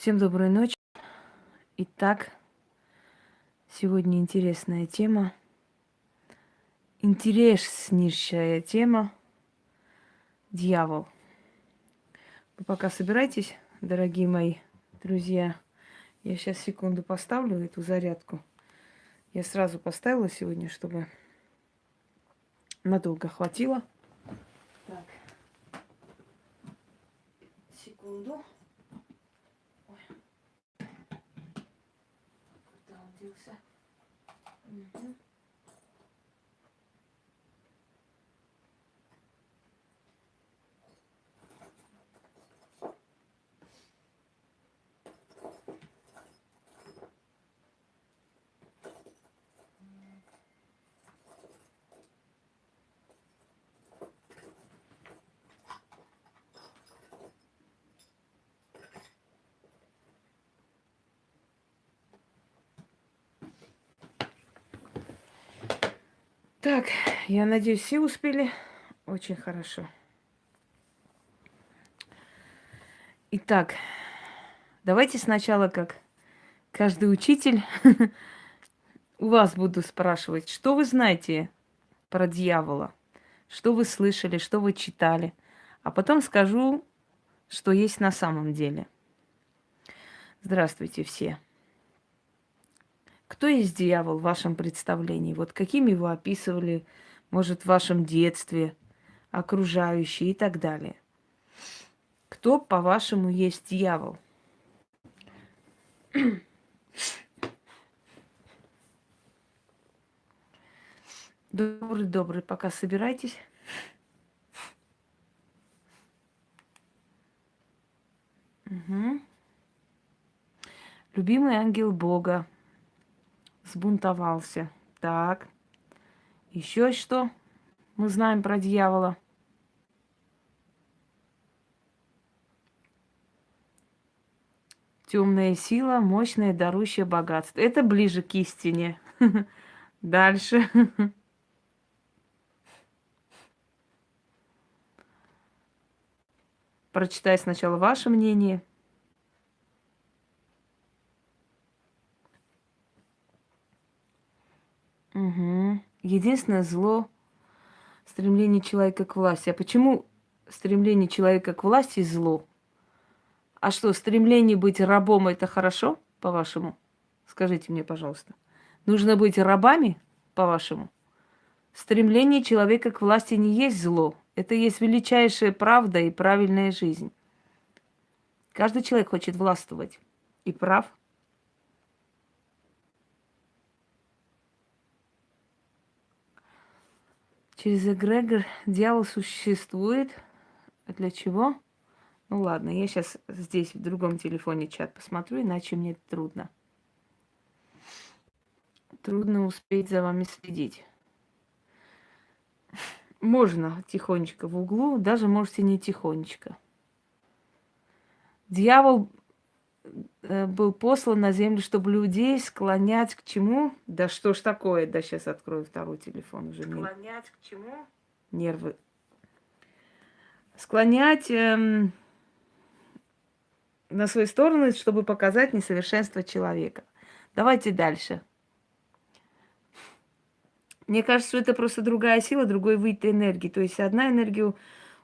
Всем доброй ночи. Итак, сегодня интересная тема. Интереснейшая тема. Дьявол. Вы пока собирайтесь, дорогие мои друзья. Я сейчас секунду поставлю эту зарядку. Я сразу поставила сегодня, чтобы надолго хватило. Так. Секунду. Находился. Угу. Так, я надеюсь, все успели. Очень хорошо. Итак, давайте сначала, как каждый учитель, у вас буду спрашивать, что вы знаете про дьявола, что вы слышали, что вы читали, а потом скажу, что есть на самом деле. Здравствуйте все. Кто есть дьявол в вашем представлении? Вот каким его описывали, может, в вашем детстве, окружающие и так далее? Кто, по-вашему, есть дьявол? Добрый, добрый, пока собирайтесь. Угу. Любимый ангел Бога, Сбунтовался. Так. Еще что мы знаем про дьявола? Темная сила, мощное, дарущее богатство. Это ближе к истине. Дальше. Прочитай сначала ваше мнение. Угу. Единственное зло – стремление человека к власти. А почему стремление человека к власти зло? А что, стремление быть рабом – это хорошо, по-вашему? Скажите мне, пожалуйста. Нужно быть рабами, по-вашему? Стремление человека к власти не есть зло. Это есть величайшая правда и правильная жизнь. Каждый человек хочет властвовать. И прав – Через эгрегор дьявол существует. Для чего? Ну ладно, я сейчас здесь в другом телефоне чат посмотрю, иначе мне трудно. Трудно успеть за вами следить. Можно тихонечко в углу, даже можете не тихонечко. Дьявол был послан на землю, чтобы людей склонять к чему? Да что ж такое? Да сейчас открою второй телефон уже. Склонять к чему? Нервы. Склонять эм, на свою сторону, чтобы показать несовершенство человека. Давайте дальше. Мне кажется, что это просто другая сила, другой вид энергии. То есть одна энергия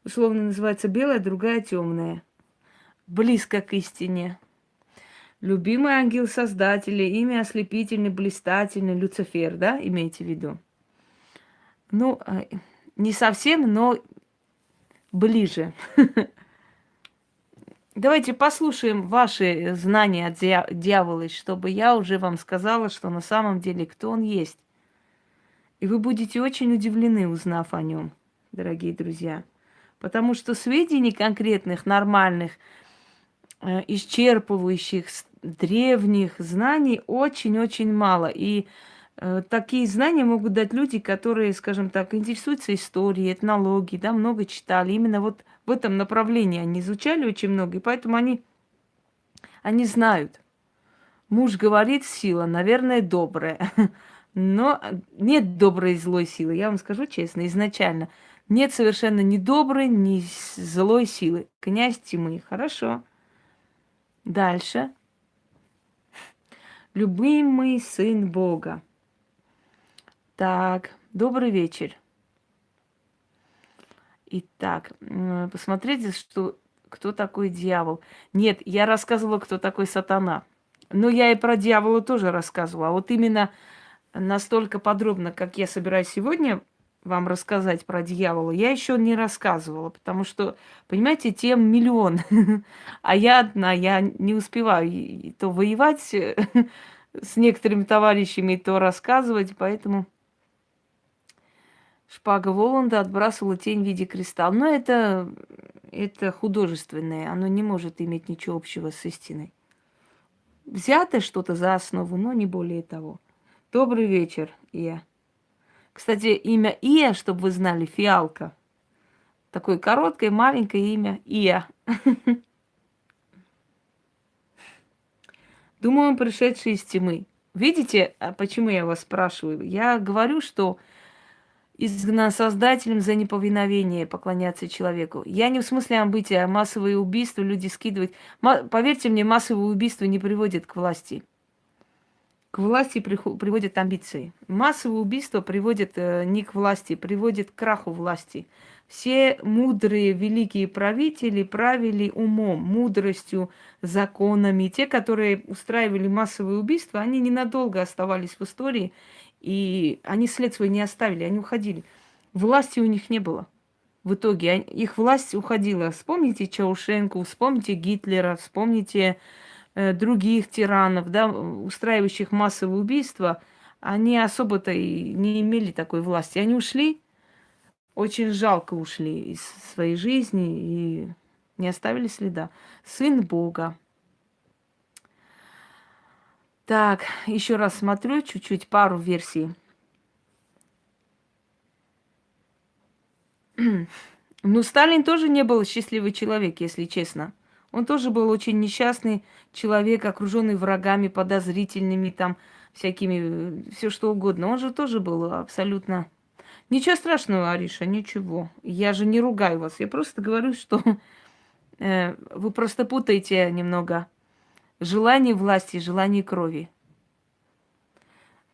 условно называется белая, другая темная. Близко к истине. Любимый ангел Создателя, имя ослепительный, блистательный, Люцифер, да, имеете в виду? Ну, а, не совсем, но ближе. Давайте послушаем ваши знания от дьявола, чтобы я уже вам сказала, что на самом деле кто он есть. И вы будете очень удивлены, узнав о нем, дорогие друзья. Потому что сведений конкретных, нормальных, Э, исчерпывающих древних знаний очень-очень мало. И э, такие знания могут дать люди, которые, скажем так, интересуются историей, этнологией, да, много читали. Именно вот в этом направлении они изучали очень много, и поэтому они, они знают. Муж говорит, сила, наверное, добрая. Но нет доброй и злой силы, я вам скажу честно, изначально. Нет совершенно ни доброй, ни злой силы. Князь тьмы. Хорошо. Дальше. Любимый сын Бога. Так, добрый вечер. Итак, посмотрите, что, кто такой дьявол. Нет, я рассказывала, кто такой сатана. Но я и про дьявола тоже рассказывала. А вот именно настолько подробно, как я собираюсь сегодня вам рассказать про дьявола, я еще не рассказывала, потому что, понимаете, тем миллион, а я одна, я не успеваю то воевать с некоторыми товарищами, то рассказывать, поэтому шпага Воланда отбрасывала тень в виде креста. Но это, это художественное, оно не может иметь ничего общего с истиной. Взято что-то за основу, но не более того. Добрый вечер, Ия. Кстати, имя Ия, чтобы вы знали, фиалка. Такое короткое, маленькое имя Ия. Думаю, он пришедший из тьмы. Видите, а почему я вас спрашиваю? Я говорю, что изгнан Создателем за неповиновение поклоняться человеку. Я не в смысле амбытия, а массовые убийства люди скидывают. Поверьте мне, массовые убийства не приводят к власти к власти приводят амбиции. Массовые убийства приводят э, не к власти, приводят к краху власти. Все мудрые великие правители правили умом, мудростью, законами. Те, которые устраивали массовые убийства, они ненадолго оставались в истории, и они след свой не оставили, они уходили. Власти у них не было. В итоге их власть уходила. Вспомните Чаушенко, вспомните Гитлера, вспомните других тиранов, да, устраивающих массовые убийства, они особо-то и не имели такой власти. Они ушли, очень жалко ушли из своей жизни и не оставили следа. Сын Бога. Так, еще раз смотрю чуть-чуть пару версий. Ну, Сталин тоже не был счастливый человек, если честно. Он тоже был очень несчастный человек, окруженный врагами, подозрительными, там, всякими, все что угодно. Он же тоже был абсолютно... Ничего страшного, Ариша, ничего. Я же не ругаю вас. Я просто говорю, что э, вы просто путаете немного желание власти желание крови.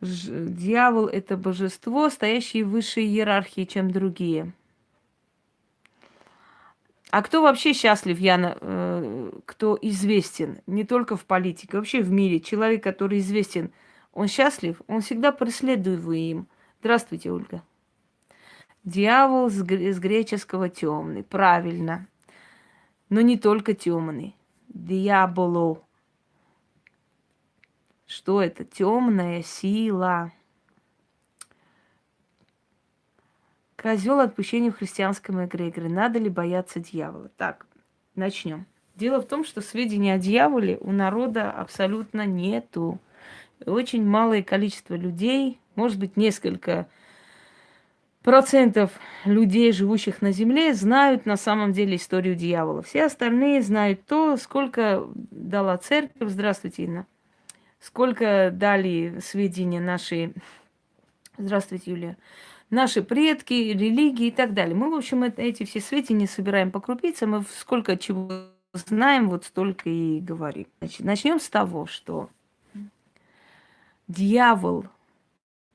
Дьявол – это божество, стоящее в высшей иерархии, чем другие – а кто вообще счастлив, Яна, э, кто известен, не только в политике, вообще в мире, человек, который известен, он счастлив, он всегда преследуем. Здравствуйте, Ольга. Дьявол с, с греческого темный, правильно. Но не только темный. Диаболо. Что это? Темная сила. Козел отпущения в христианском эгрегоре. Надо ли бояться дьявола? Так, начнем. Дело в том, что сведений о дьяволе у народа абсолютно нету. Очень малое количество людей, может быть, несколько процентов людей, живущих на Земле, знают на самом деле историю дьявола. Все остальные знают то, сколько дала церковь. Здравствуйте, Инна. Сколько дали сведения наши... Здравствуйте, Юлия наши предки, религии и так далее. Мы, в общем, эти все сведения собираем по крупицам, мы сколько чего знаем, вот столько и говорим. Значит, начнем с того, что дьявол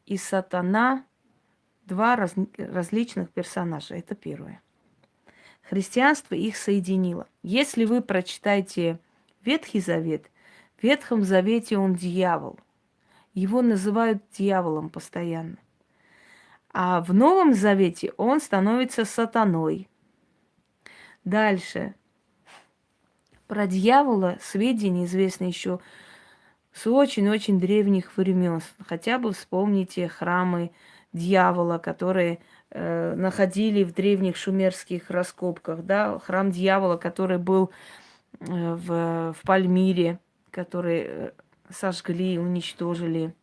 и сатана два раз, различных персонажа. Это первое. Христианство их соединило. Если вы прочитаете Ветхий Завет, в Ветхом Завете он дьявол. Его называют дьяволом постоянно. А в Новом Завете он становится сатаной. Дальше. Про дьявола сведения известны еще с очень-очень древних времен. Хотя бы вспомните храмы дьявола, которые э, находили в древних шумерских раскопках. Да? Храм дьявола, который был э, в, в Пальмире, который э, сожгли, уничтожили.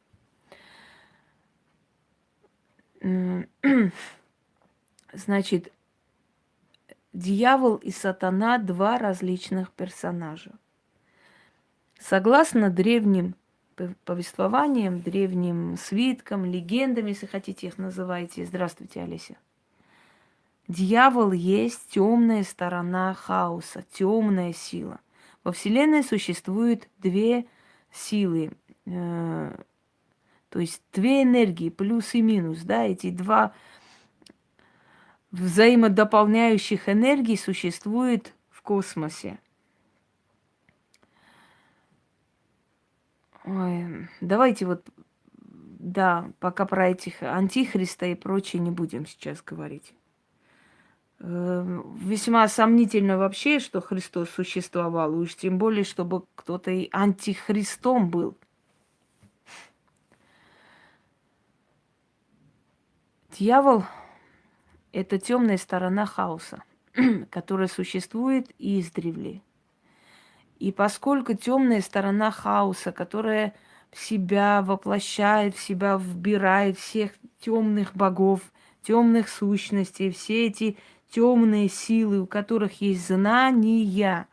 Значит, дьявол и сатана – два различных персонажа. Согласно древним повествованиям, древним свиткам, легендам, если хотите их называйте. Здравствуйте, Олеся. Дьявол есть темная сторона хаоса, темная сила. Во Вселенной существует две силы, э, то есть две энергии, плюс и минус, да, эти два взаимодополняющих энергий существует в космосе. Ой, давайте вот, да, пока про этих антихриста и прочее не будем сейчас говорить. Э, весьма сомнительно вообще, что Христос существовал, уж тем более, чтобы кто-то и антихристом был. Дьявол – это темная сторона хаоса, которая существует издревле. И поскольку темная сторона хаоса, которая в себя воплощает, в себя вбирает всех темных богов, темных сущностей, все эти темные силы, у которых есть знания,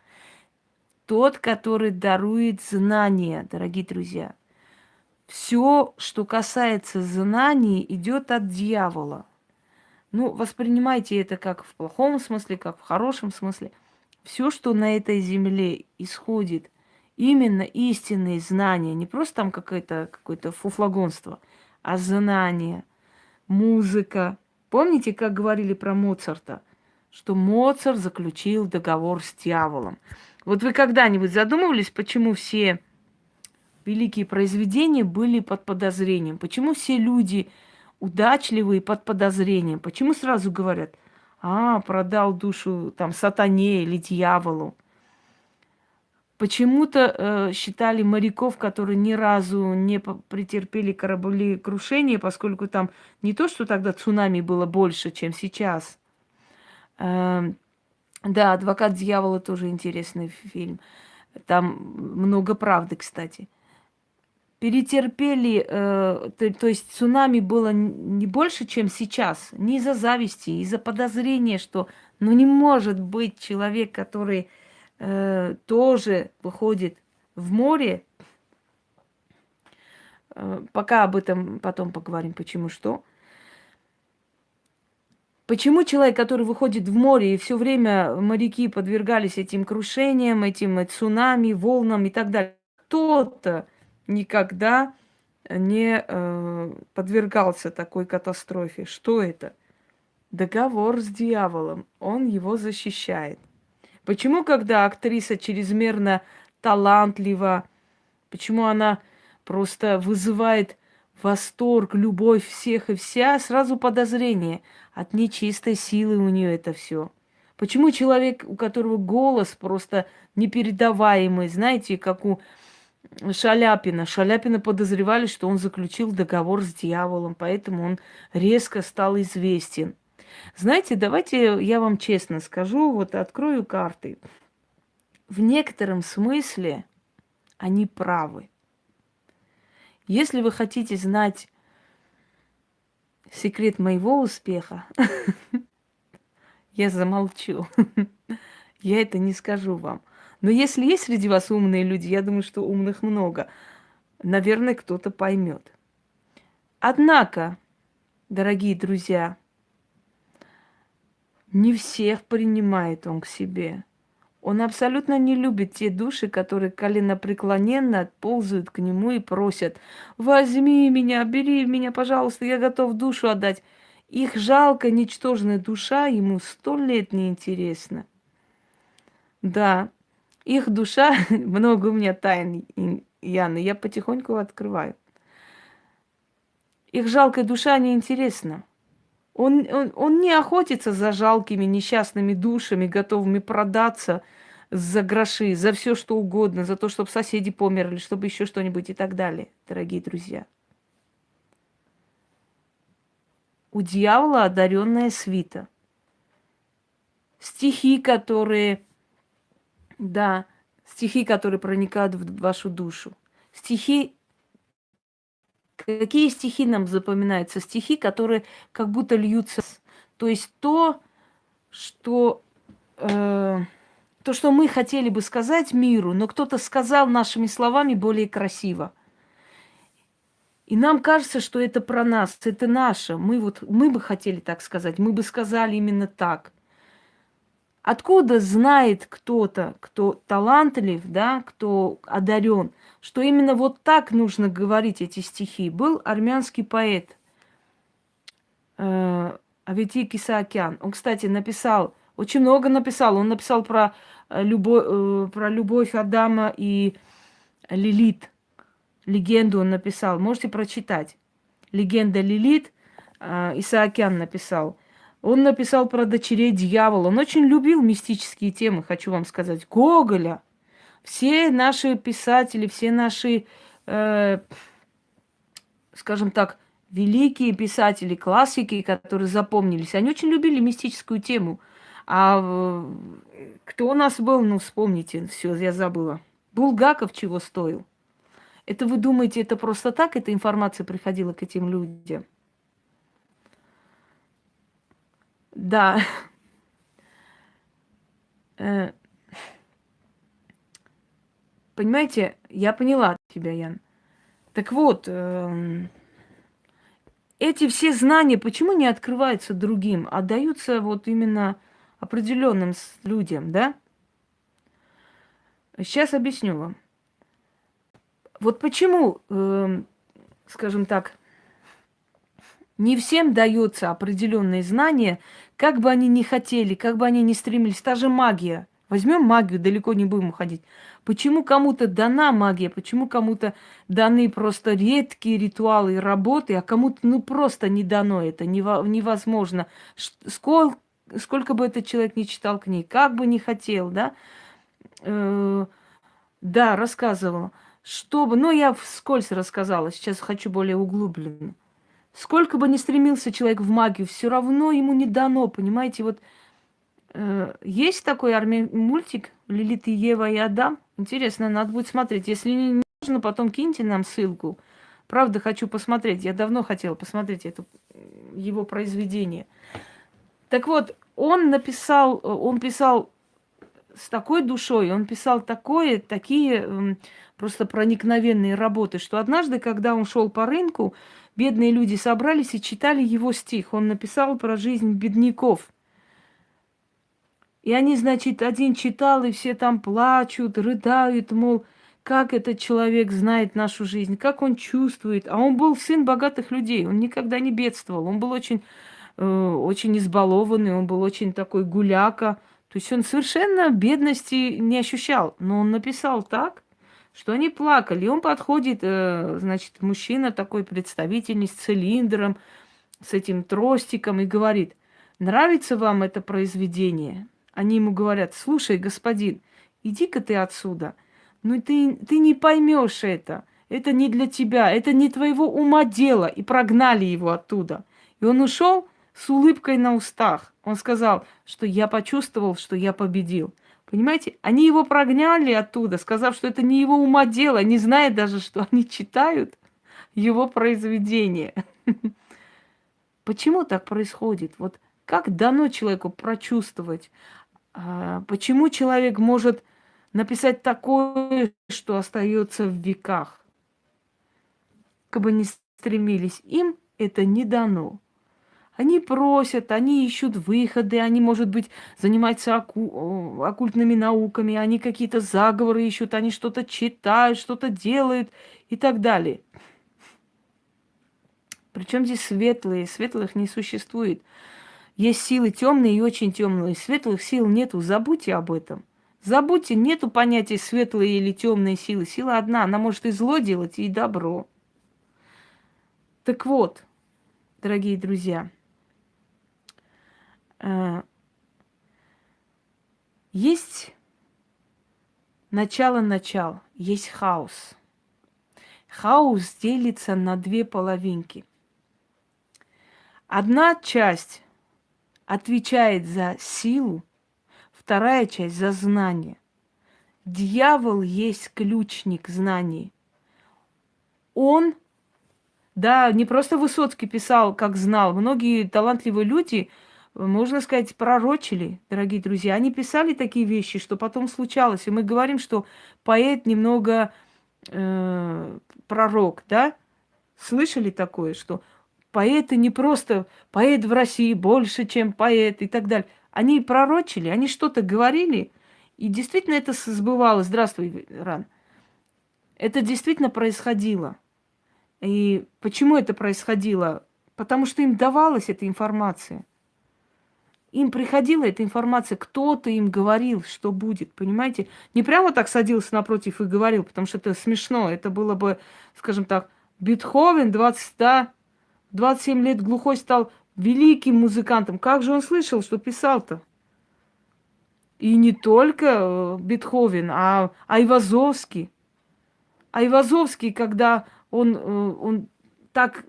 тот, который дарует знания, дорогие друзья. Все, что касается знаний, идет от дьявола. Ну, воспринимайте это как в плохом смысле, как в хорошем смысле все, что на этой земле исходит, именно истинные знания, не просто там какое-то какое фуфлагонство, а знания, музыка. Помните, как говорили про Моцарта? Что Моцарт заключил договор с дьяволом. Вот вы когда-нибудь задумывались, почему все великие произведения были под подозрением? Почему все люди удачливые под подозрением? Почему сразу говорят, а, продал душу там сатане или дьяволу. Почему-то э, считали моряков, которые ни разу не претерпели кораблекрушение, поскольку там не то, что тогда цунами было больше, чем сейчас. Э, да, «Адвокат дьявола» тоже интересный фильм. Там много правды, кстати. Э, перетерпели, э, то, то есть цунами было не больше, чем сейчас, не из-за зависти, из-за подозрения, что ну не может быть человек, который э, тоже выходит в море. Э, пока об этом потом поговорим, почему что. Почему человек, который выходит в море, и все время моряки подвергались этим крушениям, этим цунами, волнам и так далее, кто-то никогда не э, подвергался такой катастрофе. Что это? Договор с дьяволом. Он его защищает. Почему, когда актриса чрезмерно талантлива, почему она просто вызывает восторг, любовь всех и вся, сразу подозрение. От нечистой силы у нее это все. Почему человек, у которого голос просто непередаваемый, знаете, как у Шаляпина. Шаляпина подозревали, что он заключил договор с дьяволом, поэтому он резко стал известен. Знаете, давайте я вам честно скажу, вот открою карты. В некотором смысле они правы. Если вы хотите знать секрет моего успеха, я замолчу. Я это не скажу вам. Но если есть среди вас умные люди, я думаю, что умных много, наверное, кто-то поймет. Однако, дорогие друзья, не всех принимает он к себе. Он абсолютно не любит те души, которые коленопреклоненно ползают к нему и просят, возьми меня, бери меня, пожалуйста, я готов душу отдать. Их жалко, ничтожная душа ему сто лет не интересна. Да, их душа, много у меня тайн, Яны, я потихоньку открываю. Их жалкая душа неинтересна. Он, он, он не охотится за жалкими несчастными душами, готовыми продаться за гроши, за все что угодно, за то, чтобы соседи померли, чтобы еще что-нибудь и так далее, дорогие друзья. У дьявола одаренная свита. Стихи, которые да, стихи, которые проникают в вашу душу. Стихи Какие стихи нам запоминаются? Стихи, которые как будто льются. То есть то, что, э, то, что мы хотели бы сказать миру, но кто-то сказал нашими словами более красиво. И нам кажется, что это про нас, это наше. Мы, вот, мы бы хотели так сказать, мы бы сказали именно так. Откуда знает кто-то, кто талантлив, да, кто одарен, что именно вот так нужно говорить эти стихи? Был армянский поэт э, Авети Кисаакян. Он, кстати, написал, очень много написал. Он написал про, э, любовь, э, про любовь Адама и Лилит. Легенду он написал. Можете прочитать. Легенда Лилит. Э, Исаакян написал. Он написал про дочерей дьявола. Он очень любил мистические темы, хочу вам сказать. Гоголя. Все наши писатели, все наши, э, скажем так, великие писатели, классики, которые запомнились, они очень любили мистическую тему. А э, кто у нас был, ну вспомните, все, я забыла. Булгаков чего стоил? Это вы думаете, это просто так, эта информация приходила к этим людям? Да. Э, понимаете, я поняла тебя, Ян. Так вот, эм, эти все знания почему не открываются другим, а даются вот именно определенным людям, да? Сейчас объясню вам. Вот почему, э, скажем так, не всем дается определенные знания, как бы они ни хотели, как бы они ни стремились. Та же магия. Возьмем магию, далеко не будем уходить. Почему кому-то дана магия, почему кому-то даны просто редкие ритуалы и работы, а кому-то ну просто не дано это, невозможно. Сколько, сколько бы этот человек не читал книг, как бы не хотел, да? Э, да, рассказывала. Чтобы, ну я вскользь рассказала, сейчас хочу более углубленно. Сколько бы ни стремился человек в магию, все равно ему не дано, понимаете? Вот э, есть такой арми... мультик «Лилит и Ева и Адам». Интересно, надо будет смотреть. Если не нужно, потом киньте нам ссылку. Правда, хочу посмотреть. Я давно хотела посмотреть это, его произведение. Так вот, он написал, он писал с такой душой, он писал такое, такие просто проникновенные работы, что однажды, когда он шел по рынку, бедные люди собрались и читали его стих. Он написал про жизнь бедняков. И они, значит, один читал, и все там плачут, рыдают, мол, как этот человек знает нашу жизнь, как он чувствует. А он был сын богатых людей, он никогда не бедствовал, он был очень, э, очень избалованный, он был очень такой гуляка. То есть он совершенно бедности не ощущал, но он написал так, что они плакали. И он подходит, э, значит, мужчина такой представительный с цилиндром, с этим тростиком и говорит, нравится вам это произведение? Они ему говорят, слушай, господин, иди-ка ты отсюда. Ну ты, ты не поймешь это. Это не для тебя, это не твоего ума дело. И прогнали его оттуда. И он ушел с улыбкой на устах. Он сказал, что я почувствовал, что я победил. Понимаете, они его прогнали оттуда, сказав, что это не его ума дело, не зная даже, что они читают его произведение. Почему так происходит? Вот как дано человеку прочувствовать? А, почему человек может написать такое, что остается в веках? Как бы ни стремились, им это не дано. Они просят, они ищут выходы, они, может быть, занимаются оку оккультными науками, они какие-то заговоры ищут, они что-то читают, что-то делают и так далее. Причем здесь светлые, светлых не существует. Есть силы темные и очень темные. Светлых сил нету, забудьте об этом. Забудьте, нету понятия светлые или темные силы. Сила одна, она может и зло делать, и добро. Так вот, дорогие друзья, Э, есть начало-начал, есть хаос. Хаос делится на две половинки. Одна часть отвечает за силу, вторая часть за знание. Дьявол есть ключник знаний. Он, да, не просто Высоцкий писал, как знал. Многие талантливые люди – можно сказать, пророчили, дорогие друзья. Они писали такие вещи, что потом случалось. И мы говорим, что поэт немного э, пророк, да? Слышали такое, что поэты не просто поэт в России больше, чем поэт и так далее. Они пророчили, они что-то говорили, и действительно это сбывалось. Здравствуй, Ран. Это действительно происходило. И почему это происходило? Потому что им давалась эта информация. Им приходила эта информация, кто-то им говорил, что будет, понимаете? Не прямо так садился напротив и говорил, потому что это смешно. Это было бы, скажем так, Бетховен 20, да, 27 лет глухой стал великим музыкантом. Как же он слышал, что писал-то? И не только э, Бетховен, а Айвазовский. Айвазовский, когда он, э, он так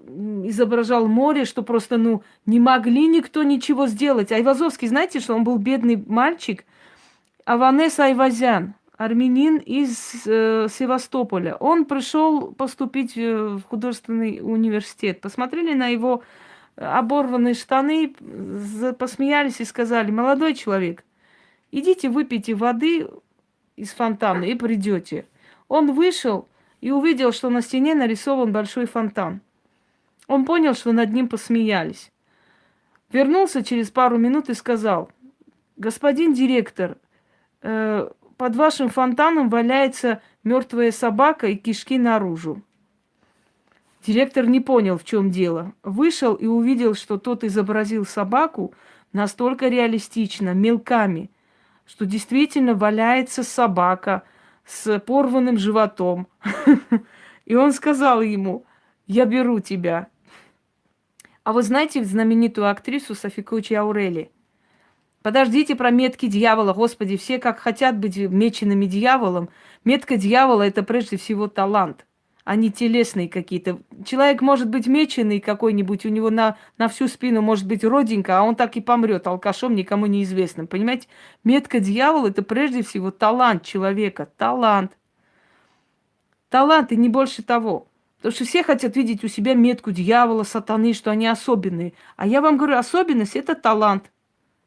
изображал море, что просто, ну, не могли никто ничего сделать. Айвазовский, знаете, что он был бедный мальчик? Аванес Айвазян, армянин из э, Севастополя. Он пришел поступить в художественный университет. Посмотрели на его оборванные штаны, посмеялись и сказали, молодой человек, идите выпейте воды из фонтана и придете. Он вышел и увидел, что на стене нарисован большой фонтан. Он понял, что над ним посмеялись. Вернулся через пару минут и сказал, господин директор, э, под вашим фонтаном валяется мертвая собака и кишки наружу. Директор не понял, в чем дело. Вышел и увидел, что тот изобразил собаку настолько реалистично, мелками, что действительно валяется собака с порванным животом. И он сказал ему, я беру тебя. А вы знаете знаменитую актрису Софикучи Аурели? Подождите про метки дьявола. Господи, все как хотят быть меченными дьяволом. Метка дьявола – это прежде всего талант – они телесные какие-то. Человек может быть меченый какой-нибудь, у него на, на всю спину может быть родинка, а он так и помрет алкашом, никому неизвестным. Понимаете? Метка дьявола – это прежде всего талант человека. Талант. Талант и не больше того. Потому что все хотят видеть у себя метку дьявола, сатаны, что они особенные. А я вам говорю, особенность – это талант.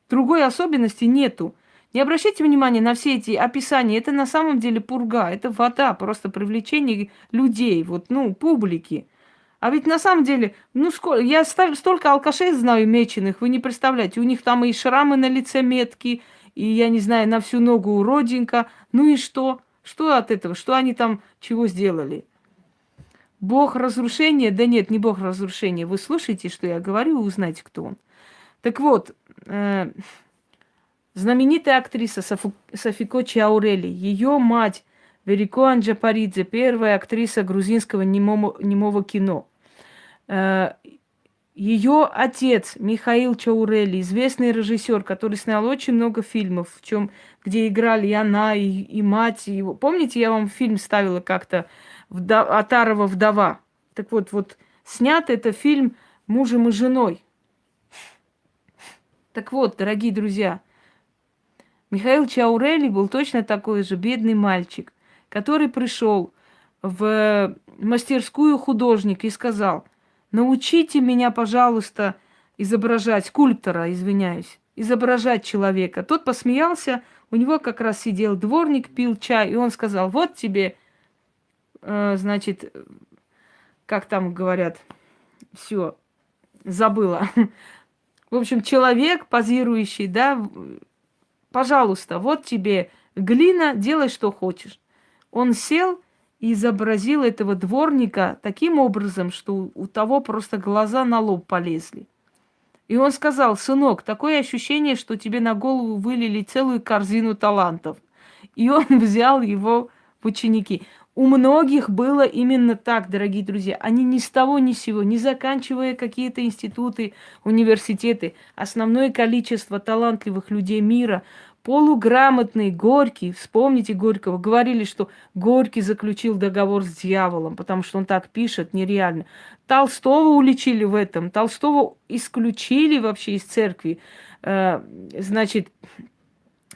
Другой особенности нету. Не обращайте внимания на все эти описания. Это на самом деле пурга, это вода, просто привлечение людей, вот, ну, публики. А ведь на самом деле, ну, сколько, я столько алкашей знаю меченых, вы не представляете. У них там и шрамы на лице метки, и, я не знаю, на всю ногу родинка. Ну и что? Что от этого? Что они там чего сделали? Бог разрушения? Да нет, не Бог разрушения. Вы слушаете, что я говорю, вы узнаете, кто он. Так вот, э, Знаменитая актриса Софу, Софико Чаурели, ее мать Верико Анджапаридзе, первая актриса грузинского немого, немого кино. Э, ее отец Михаил Чаурели, известный режиссер, который снял очень много фильмов, в чем, где играли и она, и, и мать его. Помните, я вам фильм ставила как-то «Атарова вдова». Так вот, вот снят это фильм мужем и женой. Так вот, дорогие друзья, Михаил Чаурели был точно такой же бедный мальчик, который пришел в мастерскую художника и сказал, научите меня, пожалуйста, изображать, скульптора, извиняюсь, изображать человека. Тот посмеялся, у него как раз сидел дворник, пил чай, и он сказал, вот тебе, значит, как там говорят, все, забыла. В общем, человек, позирующий, да, пожалуйста, вот тебе глина, делай, что хочешь. Он сел и изобразил этого дворника таким образом, что у того просто глаза на лоб полезли. И он сказал, сынок, такое ощущение, что тебе на голову вылили целую корзину талантов. И он взял его в ученики. У многих было именно так, дорогие друзья. Они ни с того ни с сего, не заканчивая какие-то институты, университеты, основное количество талантливых людей мира, полуграмотный Горький, вспомните Горького, говорили, что Горький заключил договор с дьяволом, потому что он так пишет, нереально. Толстого уличили в этом, Толстого исключили вообще из церкви. Э, значит,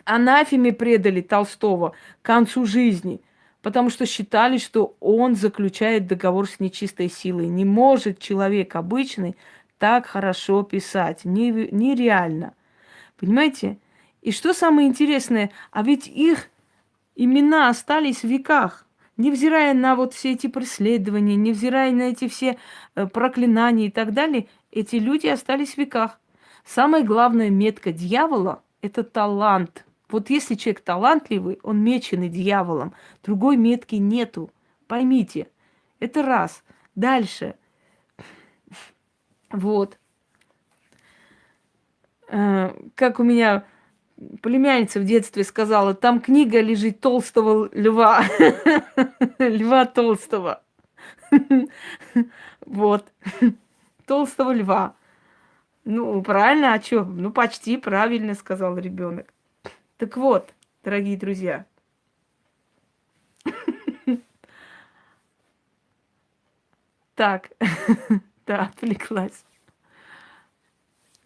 анафеме предали Толстого к концу жизни – потому что считали, что он заключает договор с нечистой силой. Не может человек обычный так хорошо писать. Нереально. Понимаете? И что самое интересное, а ведь их имена остались в веках. Невзирая на вот все эти преследования, невзирая на эти все э, проклинания и так далее, эти люди остались в веках. Самая главная метка дьявола это талант. Вот если человек талантливый, он меченый дьяволом, другой метки нету. Поймите, это раз. Дальше. Вот. Э, как у меня племянница в детстве сказала, там книга лежит толстого льва. Льва толстого. Вот. Толстого льва. Ну, правильно, а что? Ну, почти правильно сказал ребенок. Так вот, дорогие друзья. Так, да, отвлеклась.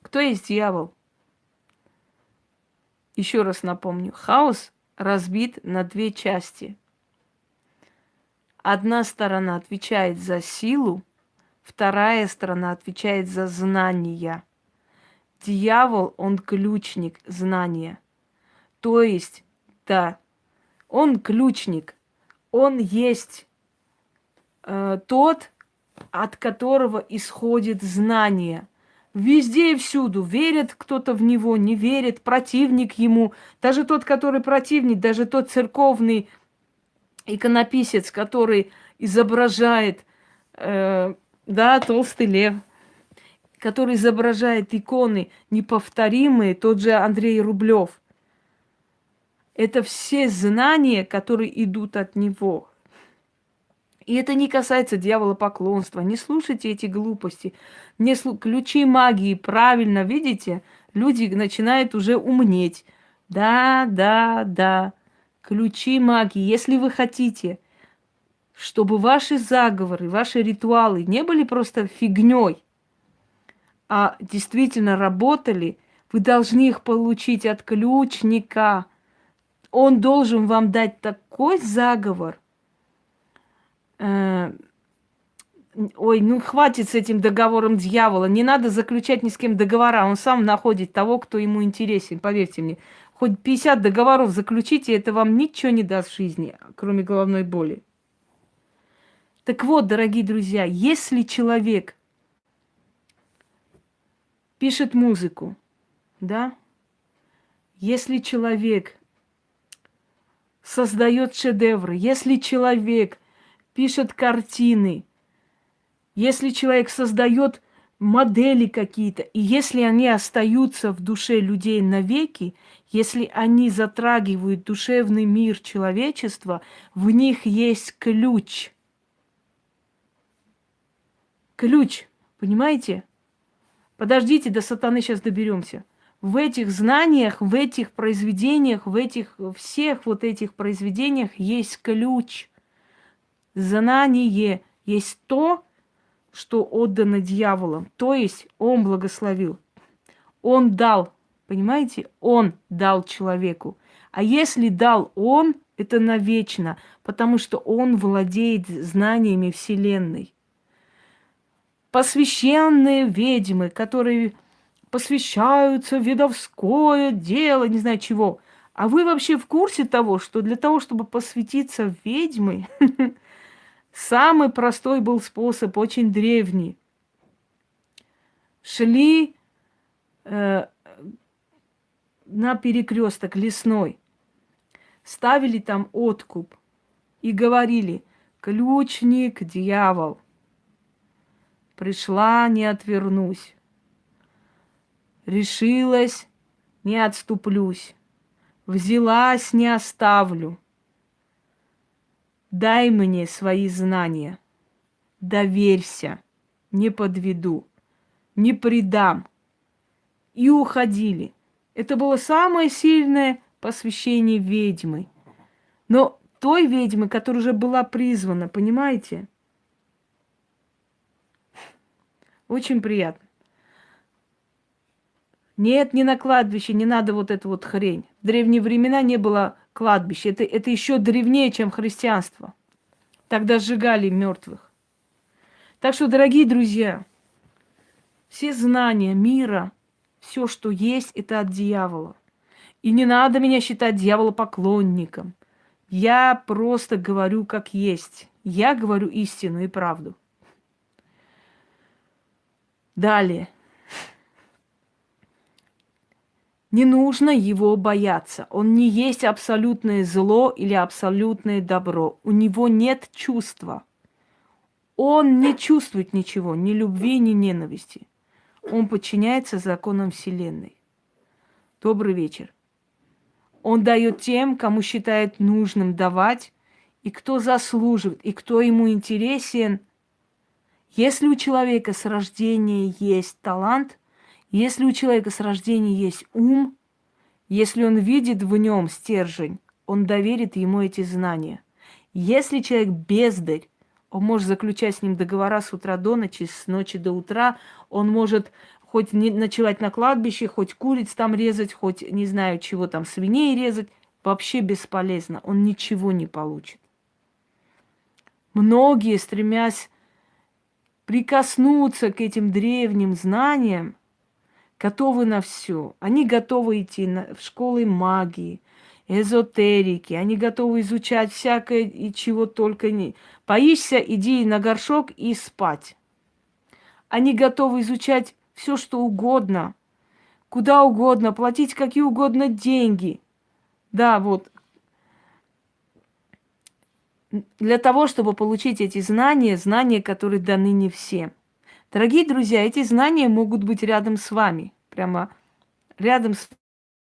Кто есть дьявол? Еще раз напомню, хаос разбит на две части. Одна сторона отвечает за силу, вторая сторона отвечает за знания. Дьявол, он ключник знания. То есть, да, он ключник, он есть э, тот, от которого исходит знание – Везде и всюду. Верит кто-то в него, не верит, противник ему. Даже тот, который противник, даже тот церковный иконописец, который изображает, э, да, толстый лев, который изображает иконы неповторимые, тот же Андрей Рублев. Это все знания, которые идут от него. И это не касается дьявола поклонства. Не слушайте эти глупости. Не слу... Ключи магии, правильно, видите? Люди начинают уже умнеть. Да, да, да. Ключи магии. Если вы хотите, чтобы ваши заговоры, ваши ритуалы не были просто фигней, а действительно работали, вы должны их получить от ключника. Он должен вам дать такой заговор, Э, ой, ну хватит с этим договором дьявола. Не надо заключать ни с кем договора. Он сам находит того, кто ему интересен. Поверьте мне. Хоть 50 договоров заключите, это вам ничего не даст в жизни, кроме головной боли. Так вот, дорогие друзья, если человек пишет музыку, да, если человек создает шедевры, если человек пишет картины, если человек создает модели какие-то, и если они остаются в душе людей навеки, если они затрагивают душевный мир человечества, в них есть ключ. Ключ, понимаете? Подождите, до сатаны сейчас доберемся. В этих знаниях, в этих произведениях, в этих всех вот этих произведениях есть ключ – Знание есть то, что отдано дьяволом. То есть он благословил. Он дал, понимаете? Он дал человеку. А если дал он, это навечно, потому что он владеет знаниями Вселенной. Посвященные ведьмы, которые посвящаются ведовское дело, не знаю чего. А вы вообще в курсе того, что для того, чтобы посвятиться в ведьмы, Самый простой был способ, очень древний. Шли э, на перекресток лесной, ставили там откуп и говорили, ключник, дьявол, пришла, не отвернусь, решилась, не отступлюсь, взялась, не оставлю – Дай мне свои знания. Доверься, не подведу, не предам. И уходили. Это было самое сильное посвящение ведьмы. Но той ведьмы, которая уже была призвана, понимаете? Очень приятно. Нет, не на кладбище, не надо вот эту вот хрень. В древние времена не было кладбища. Это, это еще древнее, чем христианство. Тогда сжигали мертвых. Так что, дорогие друзья, все знания мира, все, что есть, это от дьявола. И не надо меня считать дьяволопоклонником. Я просто говорю, как есть. Я говорю истину и правду. Далее. Не нужно его бояться. Он не есть абсолютное зло или абсолютное добро. У него нет чувства. Он не чувствует ничего, ни любви, ни ненависти. Он подчиняется законам Вселенной. Добрый вечер. Он дает тем, кому считает нужным давать, и кто заслуживает, и кто ему интересен. Если у человека с рождения есть талант, если у человека с рождения есть ум, если он видит в нем стержень, он доверит ему эти знания. Если человек бездарь, он может заключать с ним договора с утра до ночи, с ночи до утра, он может хоть не ночевать на кладбище, хоть куриц там резать, хоть не знаю чего там, свиней резать, вообще бесполезно, он ничего не получит. Многие, стремясь прикоснуться к этим древним знаниям, готовы на все. Они готовы идти на, в школы магии, эзотерики, они готовы изучать всякое и чего только не. Боишься, иди на горшок и спать. Они готовы изучать все, что угодно, куда угодно, платить какие угодно деньги. Да, вот. Для того, чтобы получить эти знания, знания, которые даны не всем. Дорогие друзья, эти знания могут быть рядом с вами, прямо рядом с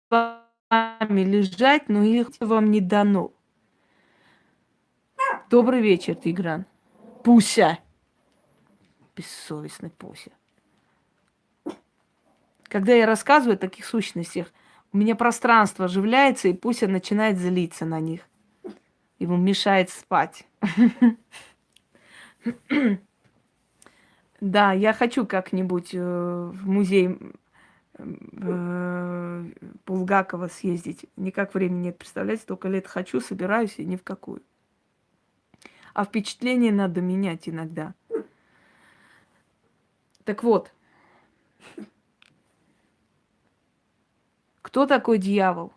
вами лежать, но их вам не дано. Добрый вечер, Тигран. Пуся. Бессовестный Пуся. Когда я рассказываю о таких сущностях, у меня пространство оживляется, и Пуся начинает злиться на них. Ему мешает спать. Да, я хочу как-нибудь э, в музей э, Булгакова съездить. Никак времени нет, представляете, только лет хочу, собираюсь и ни в какую. А впечатление надо менять иногда. Так вот, кто такой дьявол?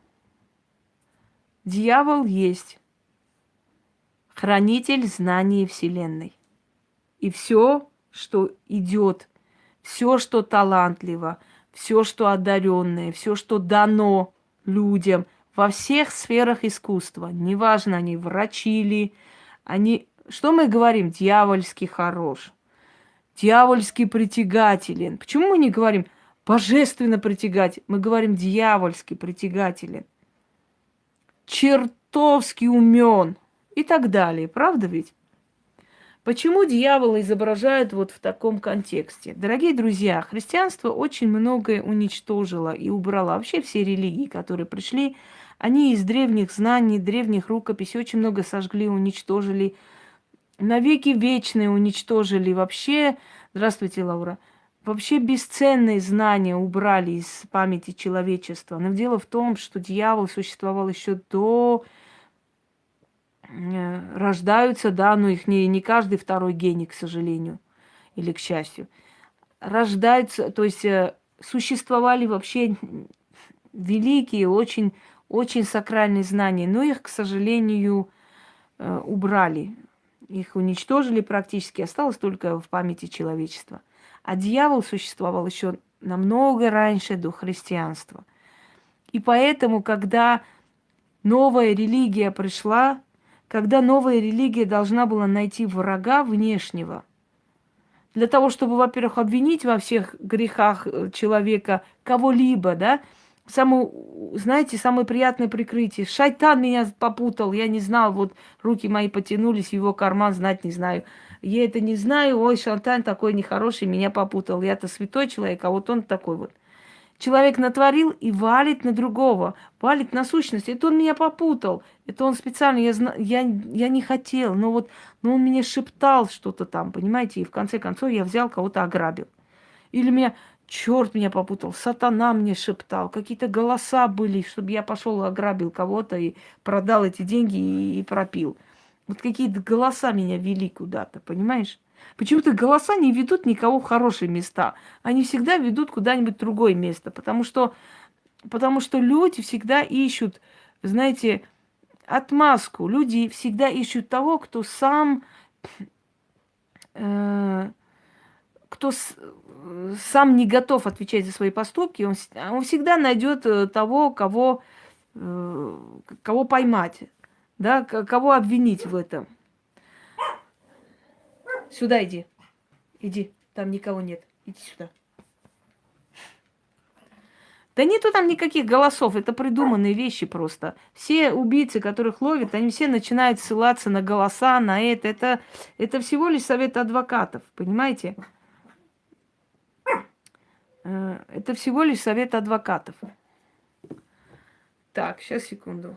Дьявол есть хранитель знаний Вселенной. И все что идет, все, что талантливо, все, что одаренное, все, что дано людям во всех сферах искусства. Неважно, они врачи ли, они... Что мы говорим? Дьявольский хорош, дьявольский притягателен. Почему мы не говорим божественно притягателен? Мы говорим дьявольский притягателен. Чертовски умен и так далее. Правда ведь? Почему дьявола изображают вот в таком контексте? Дорогие друзья, христианство очень многое уничтожило и убрало. Вообще все религии, которые пришли, они из древних знаний, древних рукописей очень много сожгли, уничтожили. Навеки вечные уничтожили. Вообще, здравствуйте, Лаура, вообще бесценные знания убрали из памяти человечества. Но дело в том, что дьявол существовал еще до рождаются, да, но их не, не каждый второй гений, к сожалению, или к счастью. Рождаются, то есть э, существовали вообще великие, очень, очень сакральные знания, но их, к сожалению, э, убрали. Их уничтожили практически, осталось только в памяти человечества. А дьявол существовал еще намного раньше до христианства. И поэтому, когда новая религия пришла, когда новая религия должна была найти врага внешнего, для того, чтобы, во-первых, обвинить во всех грехах э, человека кого-либо, да, самое, знаете, самое приятное прикрытие. Шайтан меня попутал, я не знал, вот руки мои потянулись его карман, знать не знаю. Я это не знаю, ой, шайтан такой нехороший, меня попутал. Я-то святой человек, а вот он такой вот. Человек натворил и валит на другого, валит на сущность. Это он меня попутал. Это он специально, я, я, я не хотел, но вот но он мне шептал что-то там, понимаете, и в конце концов я взял кого-то ограбил. Или меня, черт меня попутал, сатана мне шептал, какие-то голоса были, чтобы я пошел ограбил кого-то и продал эти деньги и, и пропил. Вот какие-то голоса меня вели куда-то, понимаешь? Почему-то голоса не ведут никого в хорошие места. Они всегда ведут куда-нибудь в другое место. Потому что, потому что люди всегда ищут, знаете, отмазку. Люди всегда ищут того, кто сам, э, кто с, сам не готов отвечать за свои поступки, он, он всегда найдет э, того, кого, э, кого поймать, да, кого обвинить в этом. Сюда иди. Иди, там никого нет. Иди сюда. Да нету там никаких голосов, это придуманные вещи просто. Все убийцы, которых ловят, они все начинают ссылаться на голоса, на это. Это, это всего лишь совет адвокатов, понимаете? Э, это всего лишь совет адвокатов. Так, сейчас, секунду.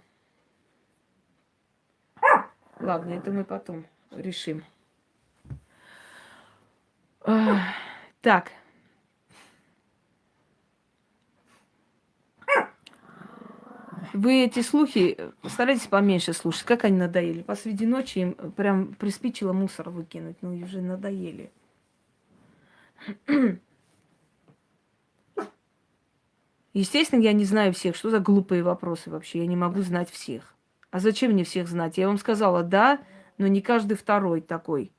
Ладно, это мы потом решим. Так. Вы эти слухи старайтесь поменьше слушать. Как они надоели. Посреди ночи им прям приспичило мусор выкинуть. Ну, уже надоели. Естественно, я не знаю всех. Что за глупые вопросы вообще? Я не могу знать всех. А зачем мне всех знать? Я вам сказала, да, но не каждый второй такой.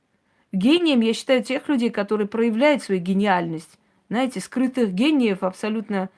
Гением я считаю тех людей, которые проявляют свою гениальность. Знаете, скрытых гениев абсолютно...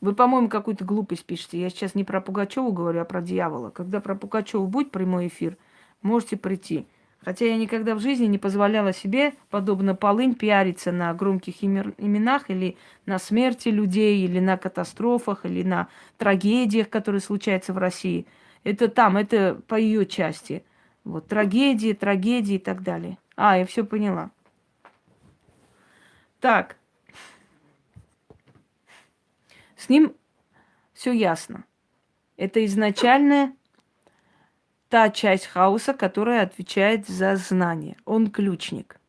Вы, по-моему, какую-то глупость пишете. Я сейчас не про Пугачеву говорю, а про дьявола. Когда про Пугачеву будет прямой эфир, можете прийти. Хотя я никогда в жизни не позволяла себе, подобно полынь, пиариться на громких именах или на смерти людей, или на катастрофах, или на трагедиях, которые случаются в России. Это там, это по ее части. Вот трагедии, трагедии и так далее. А, я все поняла. Так. С ним все ясно. Это изначальное та часть хаоса, которая отвечает за знание. Он ключник.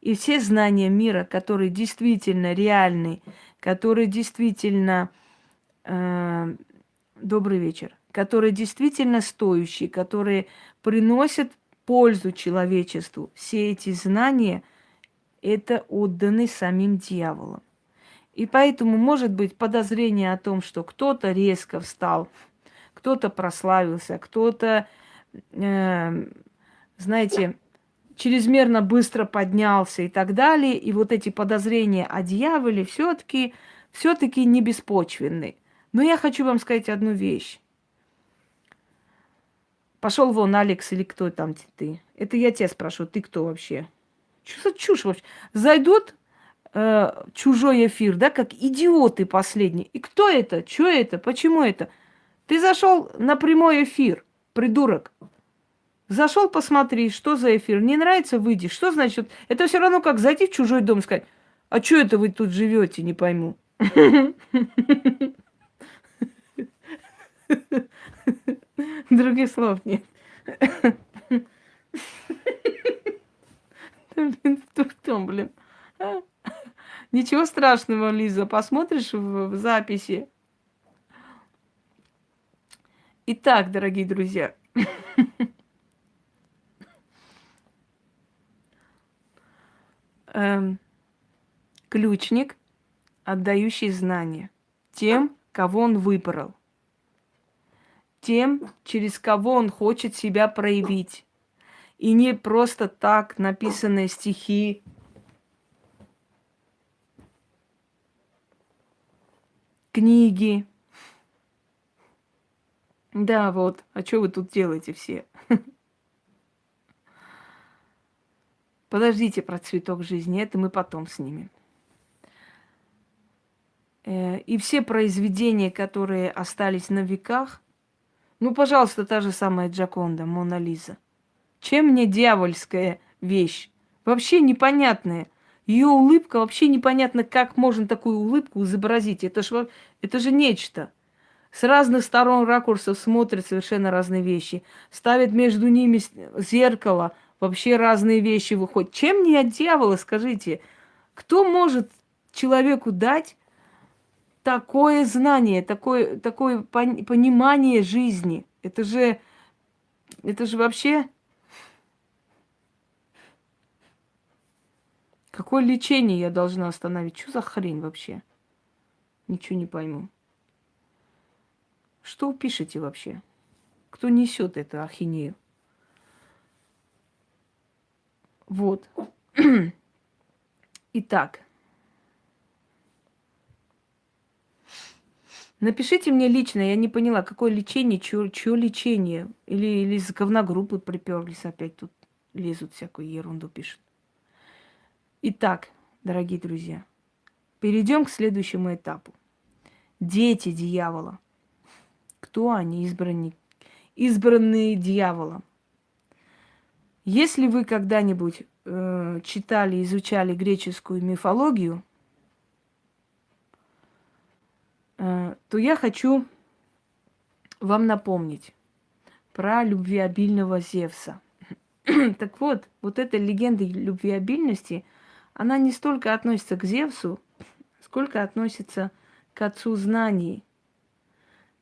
И все знания мира, которые действительно реальны, которые действительно... Э, добрый вечер. Которые действительно стоящие, которые приносят пользу человечеству. Все эти знания – это отданы самим дьяволом. И поэтому может быть подозрение о том, что кто-то резко встал, кто-то прославился, кто-то знаете, чрезмерно быстро поднялся и так далее. И вот эти подозрения о дьяволе все-таки все-таки не беспочвенны. Но я хочу вам сказать одну вещь. Пошел вон, Алекс, или кто там ты? Это я тебя спрошу, ты кто вообще? Что за чушь вообще? Зайдут э, чужой эфир, да, как идиоты последние. И кто это? Что это? Почему это? Ты зашел на прямой эфир придурок. Зашел, посмотри, что за эфир. Не нравится, выйди. Что значит? Это все равно как зайти в чужой дом и сказать, а что это вы тут живете, не пойму. Других слов нет. Блин, в блин. Ничего страшного, Лиза, посмотришь в записи. Итак, дорогие друзья, эм, ключник, отдающий знания тем, кого он выбрал, тем, через кого он хочет себя проявить. И не просто так написанные стихи, книги, да, вот. А что вы тут делаете все? Подождите про цветок жизни, это мы потом снимем. Э, и все произведения, которые остались на веках, ну, пожалуйста, та же самая Джаконда, Мона Лиза. Чем мне дьявольская вещь? Вообще непонятная. Ее улыбка вообще непонятно, как можно такую улыбку изобразить. Это же, это же нечто. С разных сторон ракурсов смотрят совершенно разные вещи. Ставят между ними зеркало, вообще разные вещи выходят. Чем не от дьявола, скажите? Кто может человеку дать такое знание, такое, такое понимание жизни? Это же, это же вообще... Какое лечение я должна остановить? Что за хрень вообще? Ничего не пойму. Что вы пишете вообще? Кто несет эту ахинею? Вот. Итак. Напишите мне лично, я не поняла, какое лечение, чье, лечение. Или, или из говногруппы приперлись опять тут, лезут всякую ерунду пишут. Итак, дорогие друзья, перейдем к следующему этапу. Дети дьявола. Кто они, избранники? Избранные дьяволом. Если вы когда-нибудь э, читали, изучали греческую мифологию, э, то я хочу вам напомнить про любвеобильного Зевса. так вот, вот эта легенда любвеобильности, она не столько относится к Зевсу, сколько относится к отцу знаний,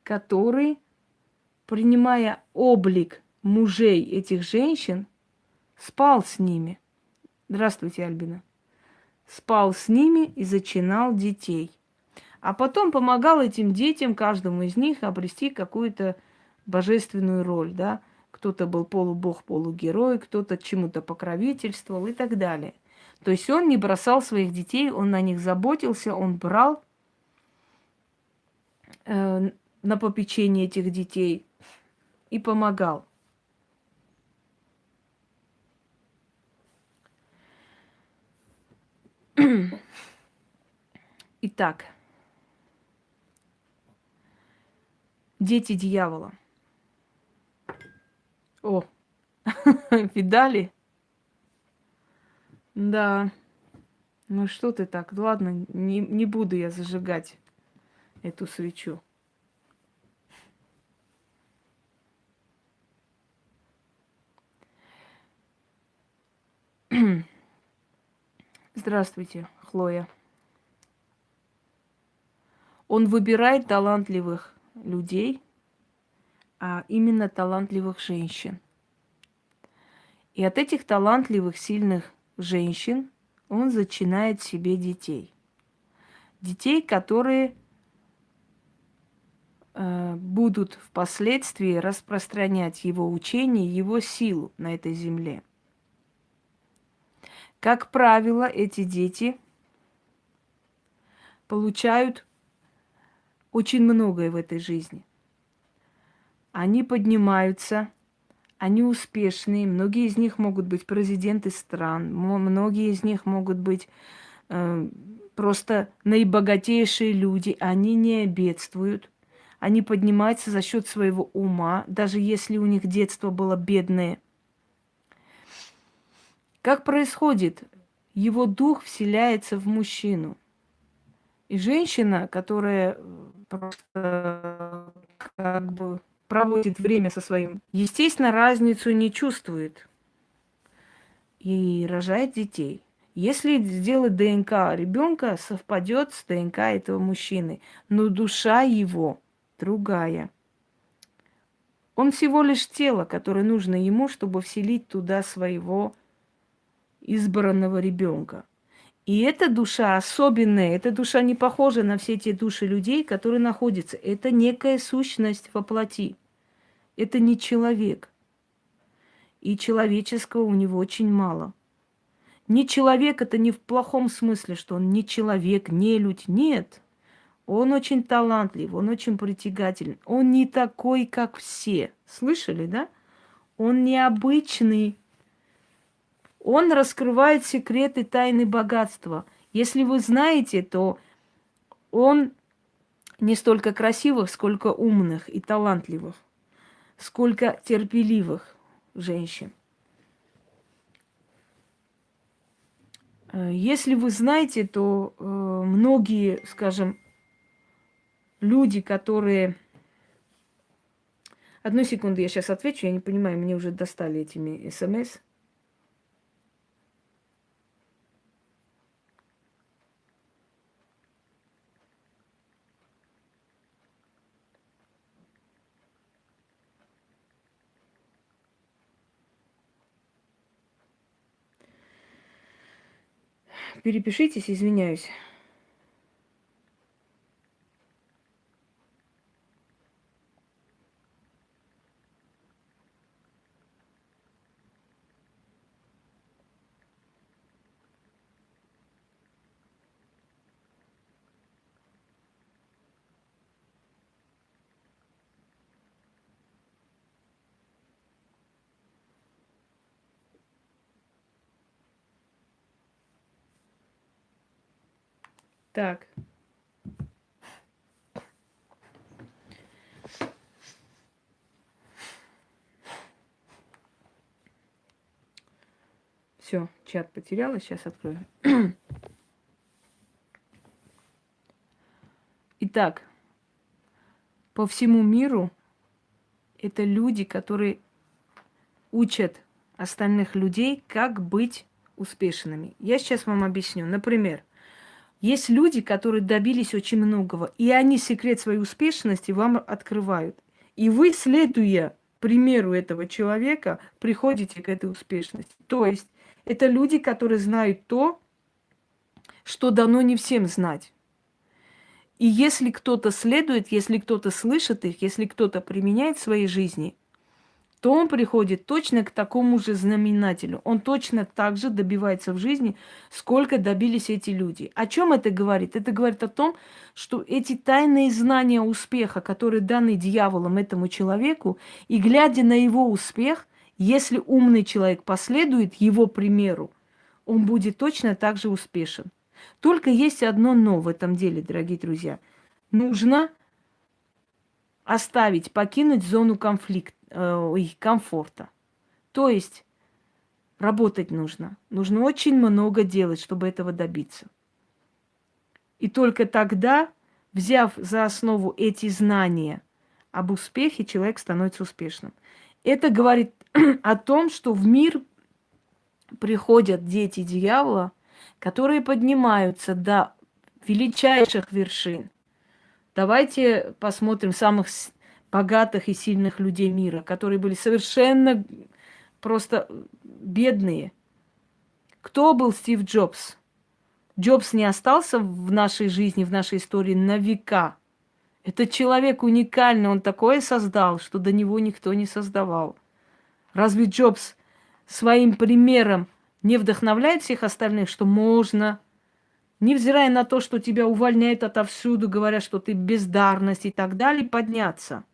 который, принимая облик мужей этих женщин, спал с ними. Здравствуйте, Альбина. Спал с ними и зачинал детей. А потом помогал этим детям, каждому из них, обрести какую-то божественную роль, да. Кто-то был полубог, полугерой, кто-то чему-то покровительствовал и так далее. То есть он не бросал своих детей, он на них заботился, он брал э, на попечение этих детей и помогал. Итак, дети дьявола. О, видали? Да. Ну что ты так? Ладно, не, не буду я зажигать эту свечу. Здравствуйте, Хлоя. Он выбирает талантливых людей, а именно талантливых женщин. И от этих талантливых, сильных женщин он зачинает себе детей. Детей, которые э, будут впоследствии распространять его учение, его силу на этой земле. Как правило, эти дети получают очень многое в этой жизни. Они поднимаются, они успешные, многие из них могут быть президенты стран, многие из них могут быть э, просто наибогатейшие люди, они не бедствуют, они поднимаются за счет своего ума, даже если у них детство было бедное – как происходит? Его дух вселяется в мужчину. И женщина, которая э, просто как бы проводит время со своим, естественно, разницу не чувствует и рожает детей. Если сделать ДНК ребенка, совпадет с ДНК этого мужчины, но душа его другая. Он всего лишь тело, которое нужно ему, чтобы вселить туда своего избранного ребенка. И эта душа особенная, эта душа не похожа на все те души людей, которые находятся. Это некая сущность во плоти. Это не человек. И человеческого у него очень мало. Не человек это не в плохом смысле, что он не человек, не людь. Нет. Он очень талантлив, он очень притягательный. Он не такой, как все. Слышали, да? Он необычный он раскрывает секреты тайны богатства. Если вы знаете, то он не столько красивых, сколько умных и талантливых, сколько терпеливых женщин. Э, если вы знаете, то э, многие, скажем, люди, которые... Одну секунду, я сейчас отвечу, я не понимаю, мне уже достали этими смс. Перепишитесь, извиняюсь. Так. Все, чат потеряла, сейчас открою. Итак, по всему миру это люди, которые учат остальных людей, как быть успешными. Я сейчас вам объясню. Например, есть люди, которые добились очень многого, и они секрет своей успешности вам открывают. И вы, следуя примеру этого человека, приходите к этой успешности. То есть это люди, которые знают то, что дано не всем знать. И если кто-то следует, если кто-то слышит их, если кто-то применяет в своей жизни, то он приходит точно к такому же знаменателю. Он точно так же добивается в жизни, сколько добились эти люди. О чем это говорит? Это говорит о том, что эти тайные знания успеха, которые даны дьяволом этому человеку, и глядя на его успех – если умный человек последует его примеру, он будет точно так же успешен. Только есть одно но в этом деле, дорогие друзья. Нужно оставить, покинуть зону конфликта, э, комфорта. То есть работать нужно. Нужно очень много делать, чтобы этого добиться. И только тогда, взяв за основу эти знания об успехе, человек становится успешным. Это говорит о том, что в мир приходят дети дьявола, которые поднимаются до величайших вершин. Давайте посмотрим самых богатых и сильных людей мира, которые были совершенно просто бедные. Кто был Стив Джобс? Джобс не остался в нашей жизни, в нашей истории на века. Это человек уникальный, он такое создал, что до него никто не создавал. Разве Джобс своим примером не вдохновляет всех остальных, что можно, невзирая на то, что тебя увольняют отовсюду, говорят, что ты бездарность и так далее, подняться?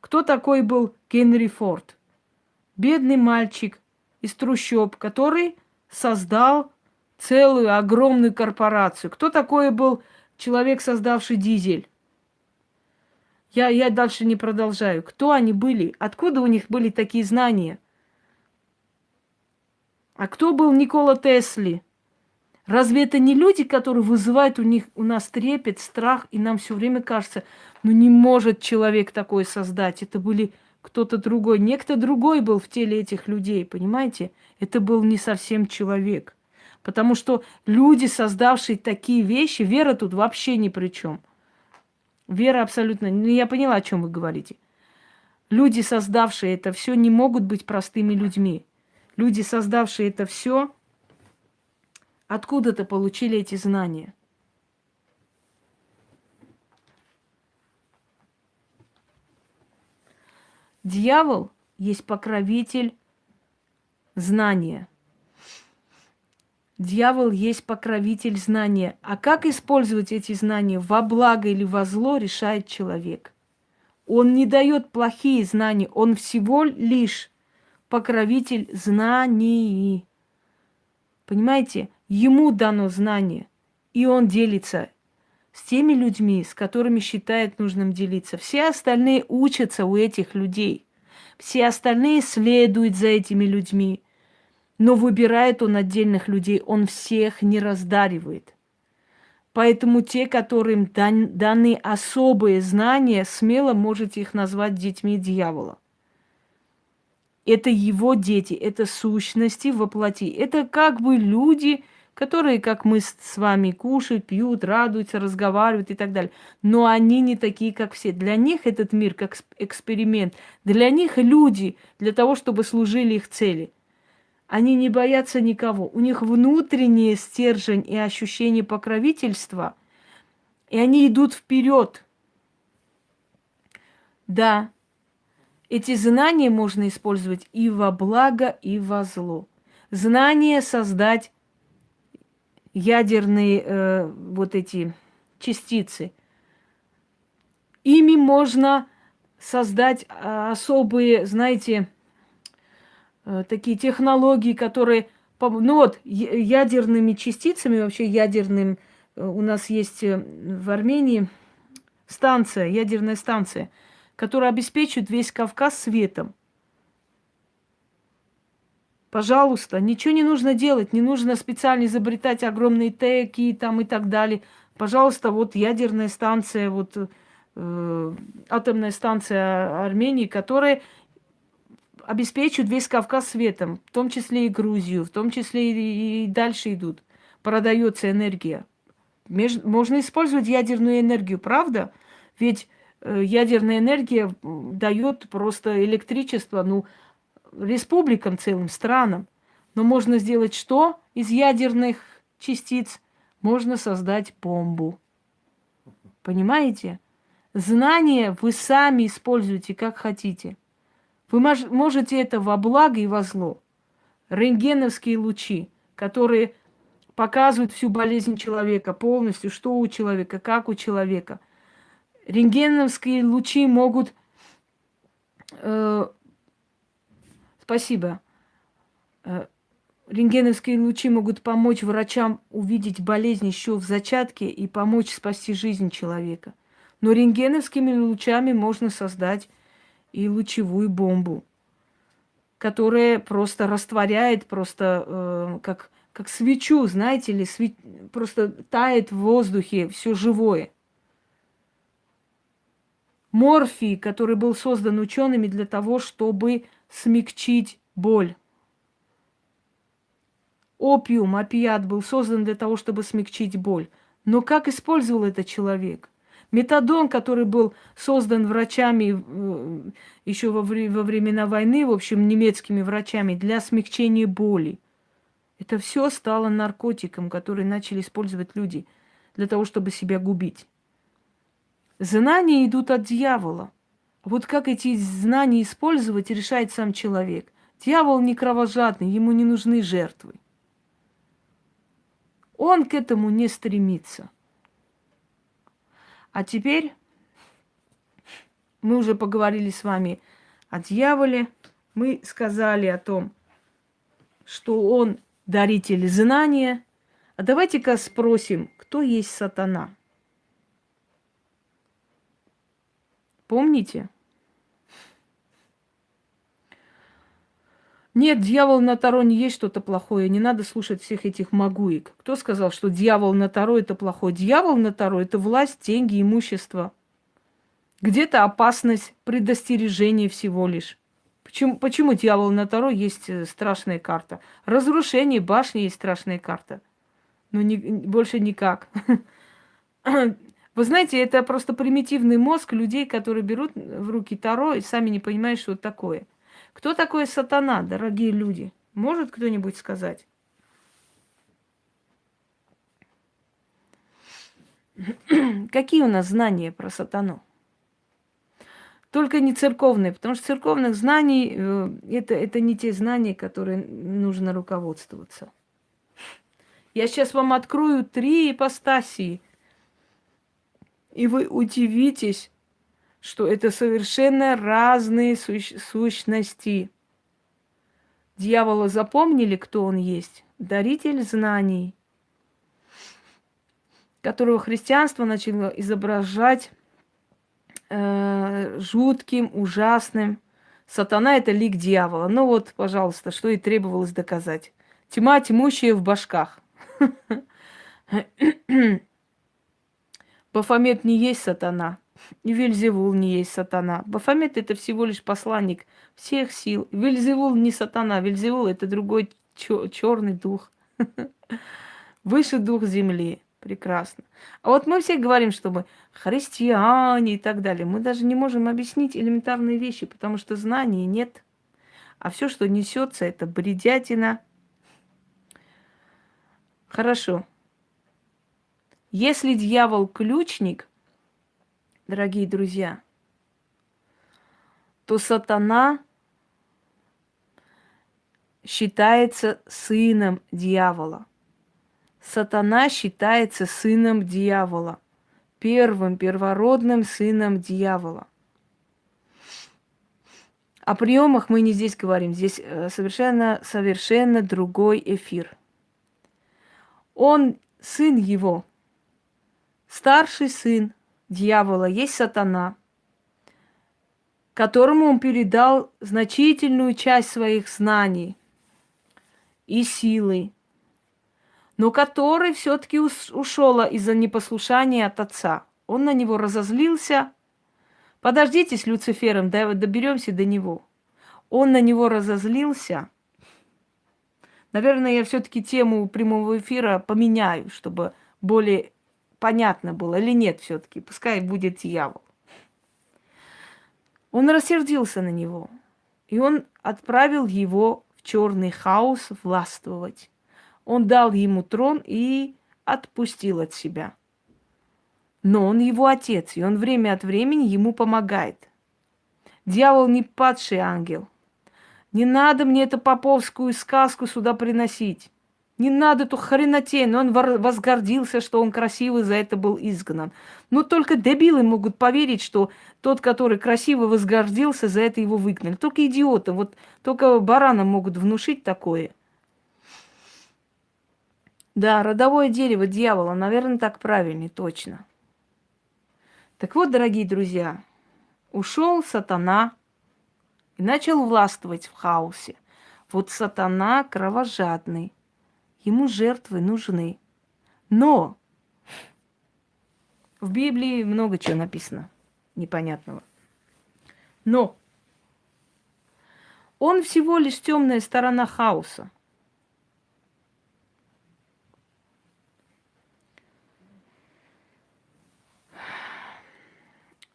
Кто такой был Генри Форд? Бедный мальчик из трущоб, который создал целую огромную корпорацию. Кто такой был человек, создавший дизель? Я, я дальше не продолжаю. Кто они были? Откуда у них были такие знания? А кто был Никола Тесли? Разве это не люди, которые вызывают у них у нас трепет, страх, и нам все время кажется, ну не может человек такое создать. Это были кто-то другой. Некто другой был в теле этих людей, понимаете? Это был не совсем человек. Потому что люди, создавшие такие вещи, вера тут вообще ни при чем. Вера абсолютно... Ну, я поняла, о чем вы говорите. Люди, создавшие это все, не могут быть простыми людьми. Люди, создавшие это все, откуда-то получили эти знания. Дьявол есть покровитель знания. Дьявол есть покровитель знания. А как использовать эти знания во благо или во зло, решает человек. Он не дает плохие знания, он всего лишь покровитель знаний. Понимаете? Ему дано знание, и он делится с теми людьми, с которыми считает нужным делиться. Все остальные учатся у этих людей. Все остальные следуют за этими людьми. Но выбирает он отдельных людей, он всех не раздаривает. Поэтому те, которым дан, даны особые знания, смело можете их назвать детьми дьявола. Это его дети, это сущности воплоти. Это как бы люди, которые, как мы с вами, кушают, пьют, радуются, разговаривают и так далее. Но они не такие, как все. Для них этот мир как эксперимент. Для них люди, для того, чтобы служили их цели – они не боятся никого. У них внутренний стержень и ощущение покровительства. И они идут вперед. Да, эти знания можно использовать и во благо, и во зло. Знание создать ядерные э, вот эти частицы. Ими можно создать а, особые, знаете, Э, такие технологии, которые, ну вот, ядерными частицами, вообще ядерным э, у нас есть э, в Армении станция, ядерная станция, которая обеспечивает весь Кавказ светом. Пожалуйста, ничего не нужно делать, не нужно специально изобретать огромные теки там и так далее. Пожалуйста, вот ядерная станция, вот э, атомная станция Армении, которая обеспечивает весь Кавказ светом, в том числе и Грузию, в том числе и, и дальше идут. Продается энергия. Меж, можно использовать ядерную энергию, правда? Ведь э, ядерная энергия дает просто электричество, ну, республикам целым, странам. Но можно сделать что из ядерных частиц? Можно создать бомбу. Понимаете? Знания вы сами используете как хотите. Вы можете это во благо и во зло. Рентгеновские лучи, которые показывают всю болезнь человека полностью, что у человека, как у человека. Рентгеновские лучи могут э, Спасибо. Э, рентгеновские лучи могут помочь врачам увидеть болезнь еще в зачатке и помочь спасти жизнь человека. Но рентгеновскими лучами можно создать и лучевую бомбу, которая просто растворяет, просто э, как, как свечу, знаете ли, све... просто тает в воздухе все живое. Морфий, который был создан учеными для того, чтобы смягчить боль. Опиум, опиат был создан для того, чтобы смягчить боль. Но как использовал этот человек? Метадон, который был создан врачами э, еще во, во времена войны, в общем, немецкими врачами, для смягчения боли. Это все стало наркотиком, который начали использовать люди для того, чтобы себя губить. Знания идут от дьявола. Вот как эти знания использовать, решает сам человек. Дьявол не кровожадный, ему не нужны жертвы. Он к этому не стремится. А теперь мы уже поговорили с вами о дьяволе. Мы сказали о том, что он даритель знания. А давайте-ка спросим, кто есть сатана? Помните? Нет, дьявол на Таро не есть что-то плохое. Не надо слушать всех этих магуек. Кто сказал, что дьявол на Таро это плохое? Дьявол на Таро это власть, деньги, имущество. Где-то опасность, предостережение всего лишь. Почему, почему дьявол на Таро есть э, страшная карта? Разрушение башни есть страшная карта. Но не, больше никак. Вы знаете, это просто примитивный мозг людей, которые берут в руки Таро и сами не понимают, что это такое. Кто такой сатана, дорогие люди? Может кто-нибудь сказать? Какие у нас знания про сатану? Только не церковные, потому что церковных знаний э, это, это не те знания, которые нужно руководствоваться. Я сейчас вам открою три ипостасии – и вы удивитесь, что это совершенно разные сущ сущности. Дьявола запомнили, кто он есть? Даритель знаний, которого христианство начало изображать э, жутким, ужасным. Сатана – это лик дьявола. Ну вот, пожалуйста, что и требовалось доказать. Тьма тьмущая в башках. Бафомет не есть сатана, и Вельзевул не есть сатана. Бафомет это всего лишь посланник всех сил. Вельзевул не сатана, Вельзевул это другой черный дух. Высший дух земли. Прекрасно. А вот мы все говорим, что мы христиане и так далее. Мы даже не можем объяснить элементарные вещи, потому что знаний нет. А все, что несется, это бредятина. Хорошо. Если дьявол ключник, дорогие друзья, то сатана считается сыном дьявола. Сатана считается сыном дьявола, первым первородным сыном дьявола. О приемах мы не здесь говорим, здесь э, совершенно, совершенно другой эфир. Он сын его, старший сын дьявола есть сатана, которому он передал значительную часть своих знаний и силы, но который все-таки ушел из-за непослушания от отца. Он на него разозлился. Подождите с Люцифером, доберемся до него. Он на него разозлился. Наверное, я все-таки тему прямого эфира поменяю, чтобы более понятно было. Или нет все-таки, пускай будет дьявол. Он рассердился на него. И он отправил его в черный хаос властвовать он дал ему трон и отпустил от себя. Но он его отец, и он время от времени ему помогает. Дьявол не падший ангел. Не надо мне эту поповскую сказку сюда приносить. Не надо эту хренотень. Он возгордился, что он красивый, за это был изгнан. Но только дебилы могут поверить, что тот, который красиво возгордился, за это его выгнали. Только идиоты. Вот только баранам могут внушить такое – да, родовое дерево дьявола, наверное, так правильнее, точно. Так вот, дорогие друзья, ушел сатана и начал властвовать в хаосе. Вот сатана кровожадный, ему жертвы нужны. Но в Библии много чего написано непонятного. Но он всего лишь темная сторона хаоса.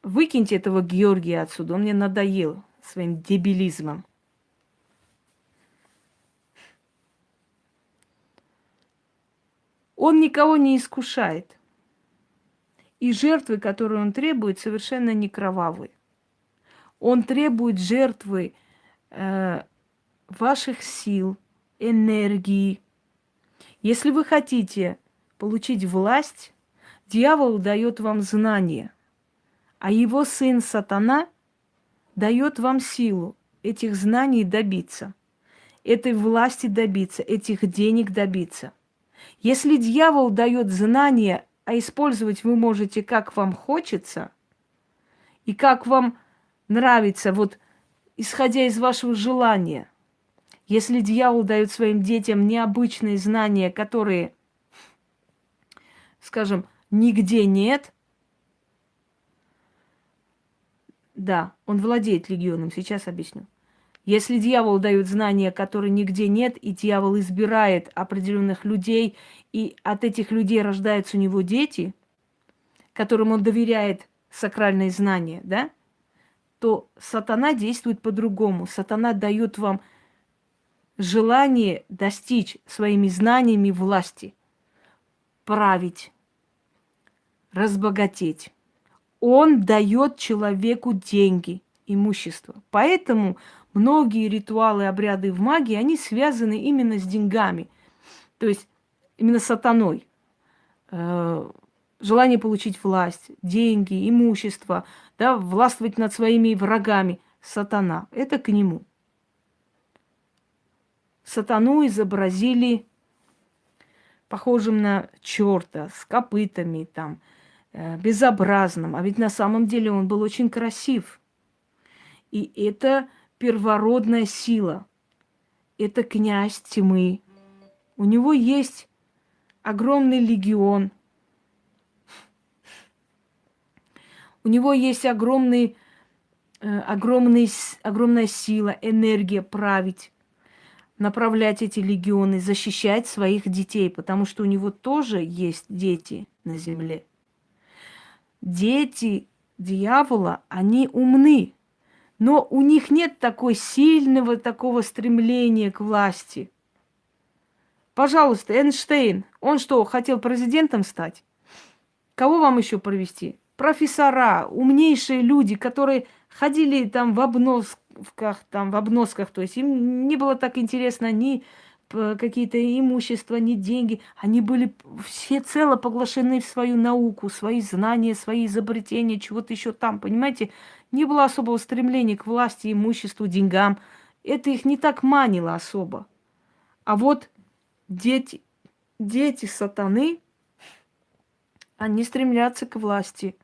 Выкиньте этого Георгия отсюда, он мне надоел своим дебилизмом. Он никого не искушает. И жертвы, которые он требует, совершенно не кровавые. Он требует жертвы э, ваших сил, энергии. Если вы хотите получить власть, дьявол дает вам знания а его сын сатана дает вам силу этих знаний добиться, этой власти добиться, этих денег добиться. Если дьявол дает знания, а использовать вы можете как вам хочется и как вам нравится, вот исходя из вашего желания. Если дьявол дает своим детям необычные знания, которые, скажем, нигде нет, Да, он владеет легионом, сейчас объясню. Если дьявол дает знания, которые нигде нет, и дьявол избирает определенных людей, и от этих людей рождаются у него дети, которым он доверяет сакральные знания, да, то сатана действует по-другому. Сатана дает вам желание достичь своими знаниями власти, править, разбогатеть он дает человеку деньги, имущество. Поэтому многие ритуалы, обряды в магии, они связаны именно с деньгами. То есть именно сатаной. Э, желание получить власть, деньги, имущество, да, властвовать над своими врагами. Сатана. Это к нему. Сатану изобразили похожим на черта, с копытами, там, Э, безобразным, а ведь на самом деле он был очень красив. И это первородная сила. Это князь тьмы. У него есть огромный легион. У него есть огромный, э, огромный, огромная сила, энергия править, направлять эти легионы, защищать своих детей, потому что у него тоже есть дети на земле дети дьявола, они умны, но у них нет такой сильного такого стремления к власти. Пожалуйста, Эйнштейн, он что, хотел президентом стать? Кого вам еще провести? Профессора, умнейшие люди, которые ходили там в обносках, там в обносках, то есть им не было так интересно ни какие-то имущества, ни деньги. Они были все цело поглощены в свою науку, свои знания, свои изобретения, чего-то еще там, понимаете? Не было особого стремления к власти, имуществу, деньгам. Это их не так манило особо. А вот дети, дети сатаны, Они стремлятся к власти.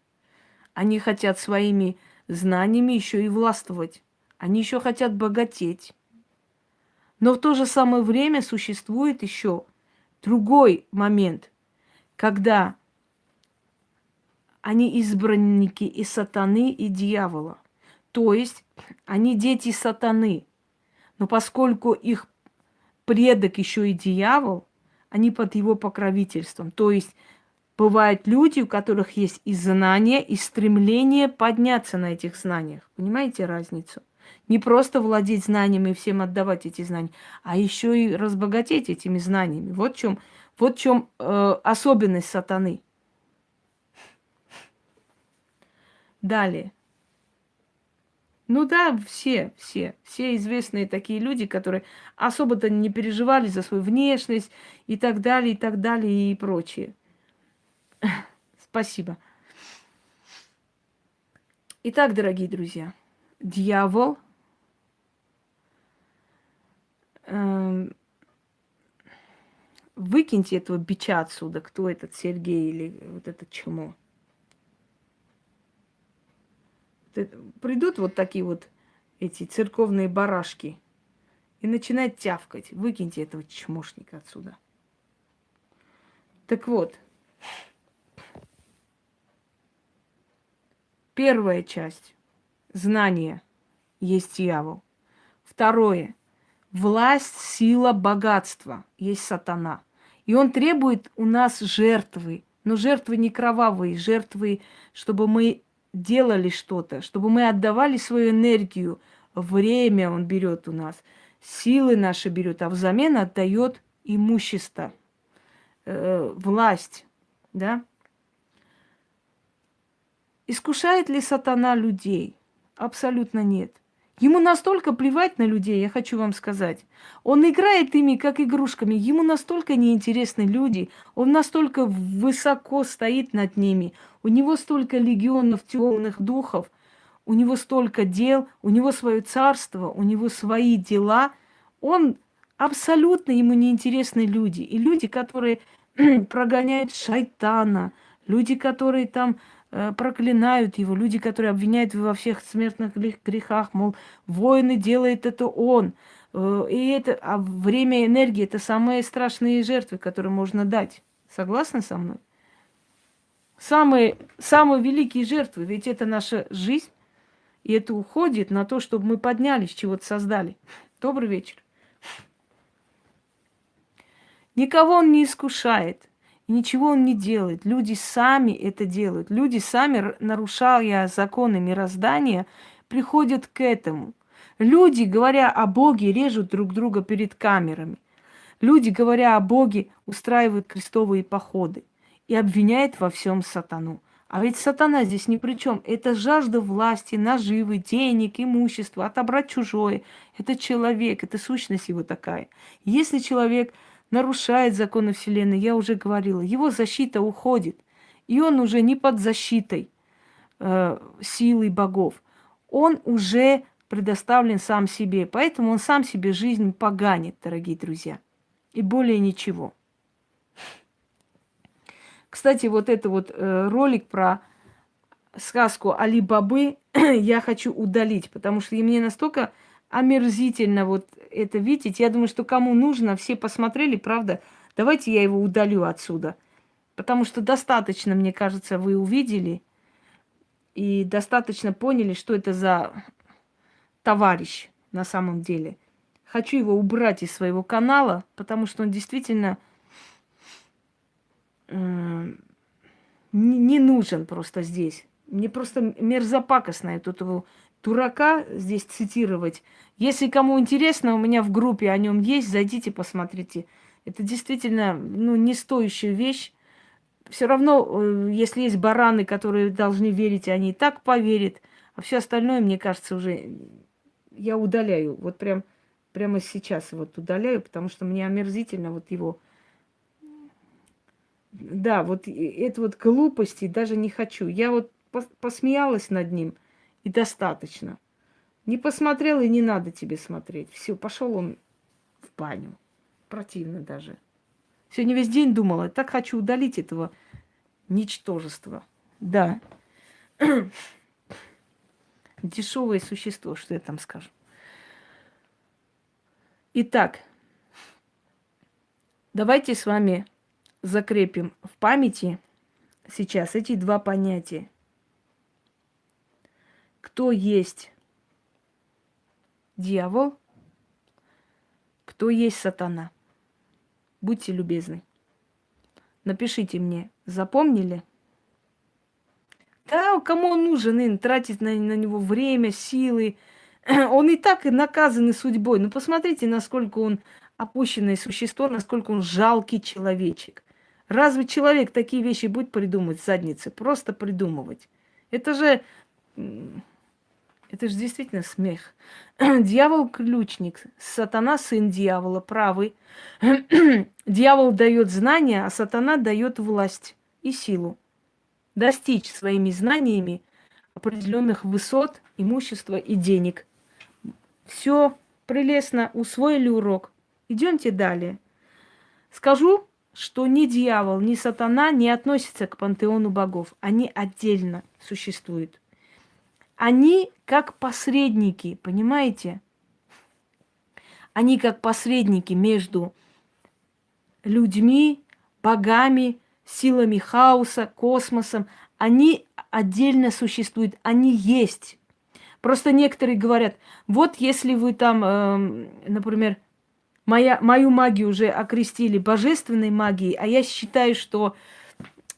Они хотят своими знаниями еще и властвовать. Они еще хотят богатеть. Но в то же самое время существует еще другой момент, когда они избранники и сатаны, и дьявола. То есть они дети сатаны. Но поскольку их предок еще и дьявол, они под его покровительством. То есть бывают люди, у которых есть и знания, и стремление подняться на этих знаниях. Понимаете разницу? Не просто владеть знаниями и всем отдавать эти знания, а еще и разбогатеть этими знаниями. Вот в чем, вот в чем э, особенность сатаны. Далее. Ну да, все, все, все известные такие люди, которые особо-то не переживали за свою внешность и так далее, и так далее, и прочее. Спасибо. Итак, дорогие друзья, дьявол эм, выкиньте этого бича отсюда, кто этот Сергей или вот этот чмо. Придут вот такие вот эти церковные барашки и начинают тявкать. Выкиньте этого чмошника отсюда. Так вот, первая часть – знание есть дьявол. Второе – власть, сила, богатство есть сатана. И он требует у нас жертвы, но жертвы не кровавые, жертвы, чтобы мы делали что-то, чтобы мы отдавали свою энергию, время он берет у нас, силы наши берет, а взамен отдает имущество, э, власть, да? Искушает ли сатана людей? Абсолютно нет. Ему настолько плевать на людей, я хочу вам сказать. Он играет ими как игрушками. Ему настолько неинтересны люди. Он настолько высоко стоит над ними. У него столько легионов темных духов. У него столько дел. У него свое царство. У него свои дела. Он абсолютно ему неинтересны люди. И люди, которые прогоняют шайтана. Люди, которые там проклинают его, люди, которые обвиняют его во всех смертных грехах, мол, воины делает это он. Э, и это, а время и энергия – это самые страшные жертвы, которые можно дать. Согласны со мной? Самые, самые великие жертвы, ведь это наша жизнь, и это уходит на то, чтобы мы поднялись, чего-то создали. Добрый вечер. Никого он не искушает ничего он не делает. Люди сами это делают. Люди сами, нарушая законы мироздания, приходят к этому. Люди, говоря о Боге, режут друг друга перед камерами. Люди, говоря о Боге, устраивают крестовые походы и обвиняют во всем сатану. А ведь сатана здесь ни при чем. Это жажда власти, наживы, денег, имущества, отобрать чужое. Это человек, это сущность его такая. Если человек нарушает законы Вселенной, я уже говорила, его защита уходит. И он уже не под защитой э, силы богов. Он уже предоставлен сам себе. Поэтому он сам себе жизнь поганит, дорогие друзья. И более ничего. Кстати, вот это вот э, ролик про сказку Али Бабы я хочу удалить, потому что мне настолько омерзительно вот это видеть. Я думаю, что кому нужно, все посмотрели, правда. Давайте я его удалю отсюда. Потому что достаточно, мне кажется, вы увидели и достаточно поняли, что это за товарищ на самом деле. Хочу его убрать из своего канала, потому что он действительно э, не, нужен просто здесь. Мне просто мерзопакостно эту его дурака здесь цитировать. Если кому интересно, у меня в группе о нем есть, зайдите, посмотрите. Это действительно ну, не стоящая вещь. Все равно, э, если есть бараны, которые должны верить, они и так поверят. А все остальное, мне кажется, уже я удаляю. Вот прям прямо сейчас вот удаляю, потому что мне омерзительно вот его... Да, вот это вот глупости даже не хочу. Я вот посмеялась над ним – и достаточно. Не посмотрел и не надо тебе смотреть. Все, пошел он в баню. Противно даже. Сегодня весь день думала, так хочу удалить этого Ничтожество. Да. Дешевое существо, что я там скажу. Итак, давайте с вами закрепим в памяти сейчас эти два понятия. Кто есть дьявол, кто есть сатана. Будьте любезны. Напишите мне, запомнили? Да, кому он нужен, им тратить на, на него время, силы. Он и так наказанный судьбой. Ну, посмотрите, насколько он опущенное существо, насколько он жалкий человечек. Разве человек такие вещи будет придумать в заднице? Просто придумывать. Это же это же действительно смех. Дьявол ключник, сатана сын дьявола, правый. Дьявол дает знания, а сатана дает власть и силу. Достичь своими знаниями определенных высот, имущества и денег. Все прелестно, усвоили урок. Идемте далее. Скажу, что ни дьявол, ни сатана не относятся к пантеону богов. Они отдельно существуют. Они как посредники, понимаете? Они как посредники между людьми, богами, силами хаоса, космосом. Они отдельно существуют, они есть. Просто некоторые говорят, вот если вы там, э, например, моя, мою магию уже окрестили божественной магией, а я считаю, что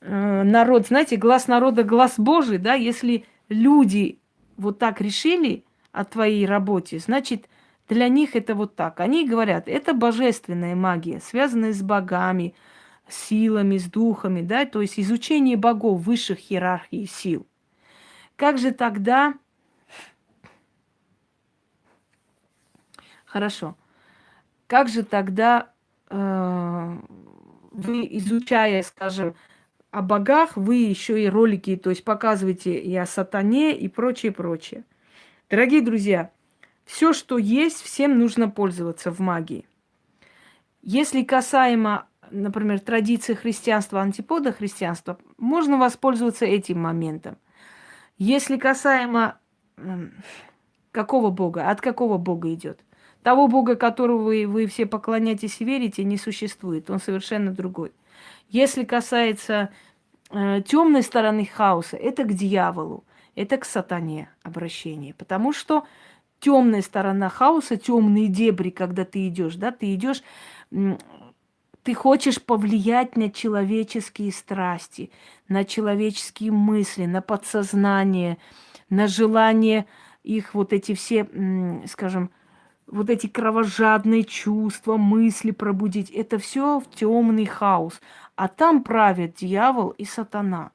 э, народ, знаете, глаз народа, глаз Божий, да, если люди вот так решили о твоей работе, значит, для них это вот так. Они говорят, это божественная магия, связанная с богами, силами, с духами, да, то есть изучение богов высших иерархий сил. Как же тогда... Хорошо. Как же тогда э, вы, изучая, скажем, о богах, вы еще и ролики, то есть показываете и о сатане и прочее, прочее. Дорогие друзья, все, что есть, всем нужно пользоваться в магии. Если касаемо, например, традиции христианства, антипода христианства, можно воспользоваться этим моментом. Если касаемо какого бога, от какого бога идет? Того бога, которого вы, вы все поклоняетесь и верите, не существует. Он совершенно другой. Если касается э, темной стороны хаоса, это к дьяволу, это к сатане обращение. Потому что темная сторона хаоса, темные дебри, когда ты идешь, да, ты идешь, ты хочешь повлиять на человеческие страсти, на человеческие мысли, на подсознание, на желание их вот эти все, скажем, вот эти кровожадные чувства, мысли пробудить. Это все в темный хаос. А там правят дьявол и сатана.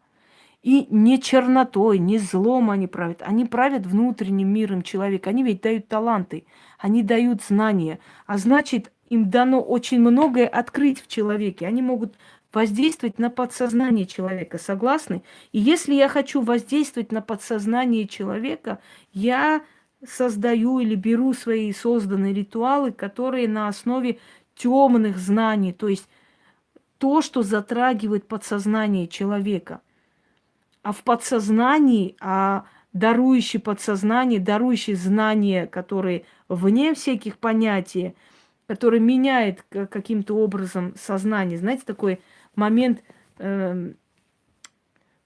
И не чернотой, не злом они правят. Они правят внутренним миром человека. Они ведь дают таланты, они дают знания. А значит, им дано очень многое открыть в человеке. Они могут воздействовать на подсознание человека, согласны? И если я хочу воздействовать на подсознание человека, я создаю или беру свои созданные ритуалы, которые на основе темных знаний, то есть то, что затрагивает подсознание человека. А в подсознании, а дарующий подсознание, дарующий знания, которые вне всяких понятий, который меняет каким-то образом сознание. Знаете, такой момент э,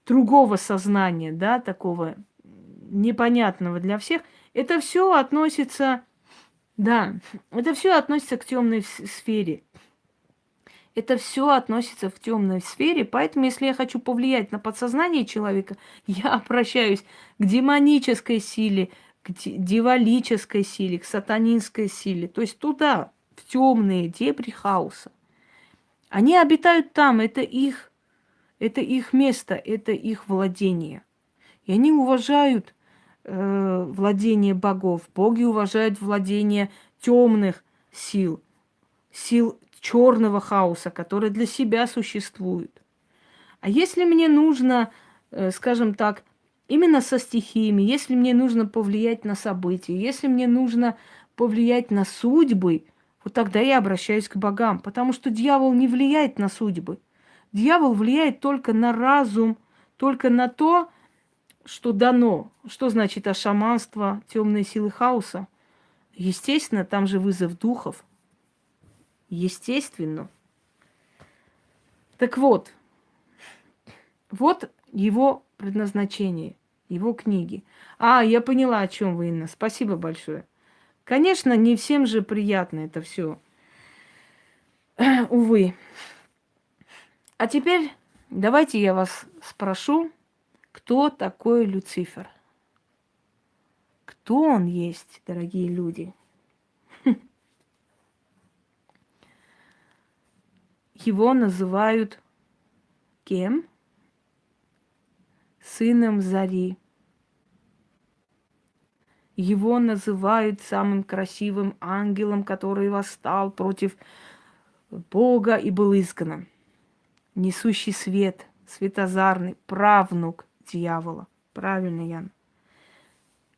другого сознания, да, такого непонятного для всех. Это все относится, да, это все относится к темной сфере. Это все относится в темной сфере, поэтому если я хочу повлиять на подсознание человека, я обращаюсь к демонической силе, к дьяволической силе, к сатанинской силе, то есть туда, в темные дебри хаоса. Они обитают там, это их, это их место, это их владение. И они уважают э, владение богов. Боги уважают владение темных сил, сил черного хаоса, которые для себя существуют. А если мне нужно, э, скажем так, именно со стихиями, если мне нужно повлиять на события, если мне нужно повлиять на судьбы, вот тогда я обращаюсь к богам, потому что дьявол не влияет на судьбы. Дьявол влияет только на разум, только на то, что дано. Что значит а шаманство, темные силы хаоса? Естественно, там же вызов духов. Естественно. Так вот, вот его предназначение, его книги. А, я поняла, о чем вы, Инна. Спасибо большое. Конечно, не всем же приятно это все. Увы. А теперь давайте я вас спрошу, кто такой Люцифер? Кто он есть, дорогие люди? Его называют кем? Сыном Зари. Его называют самым красивым ангелом, который восстал против Бога и был изгнан. Несущий свет, светозарный, правнук дьявола. Правильно, Ян.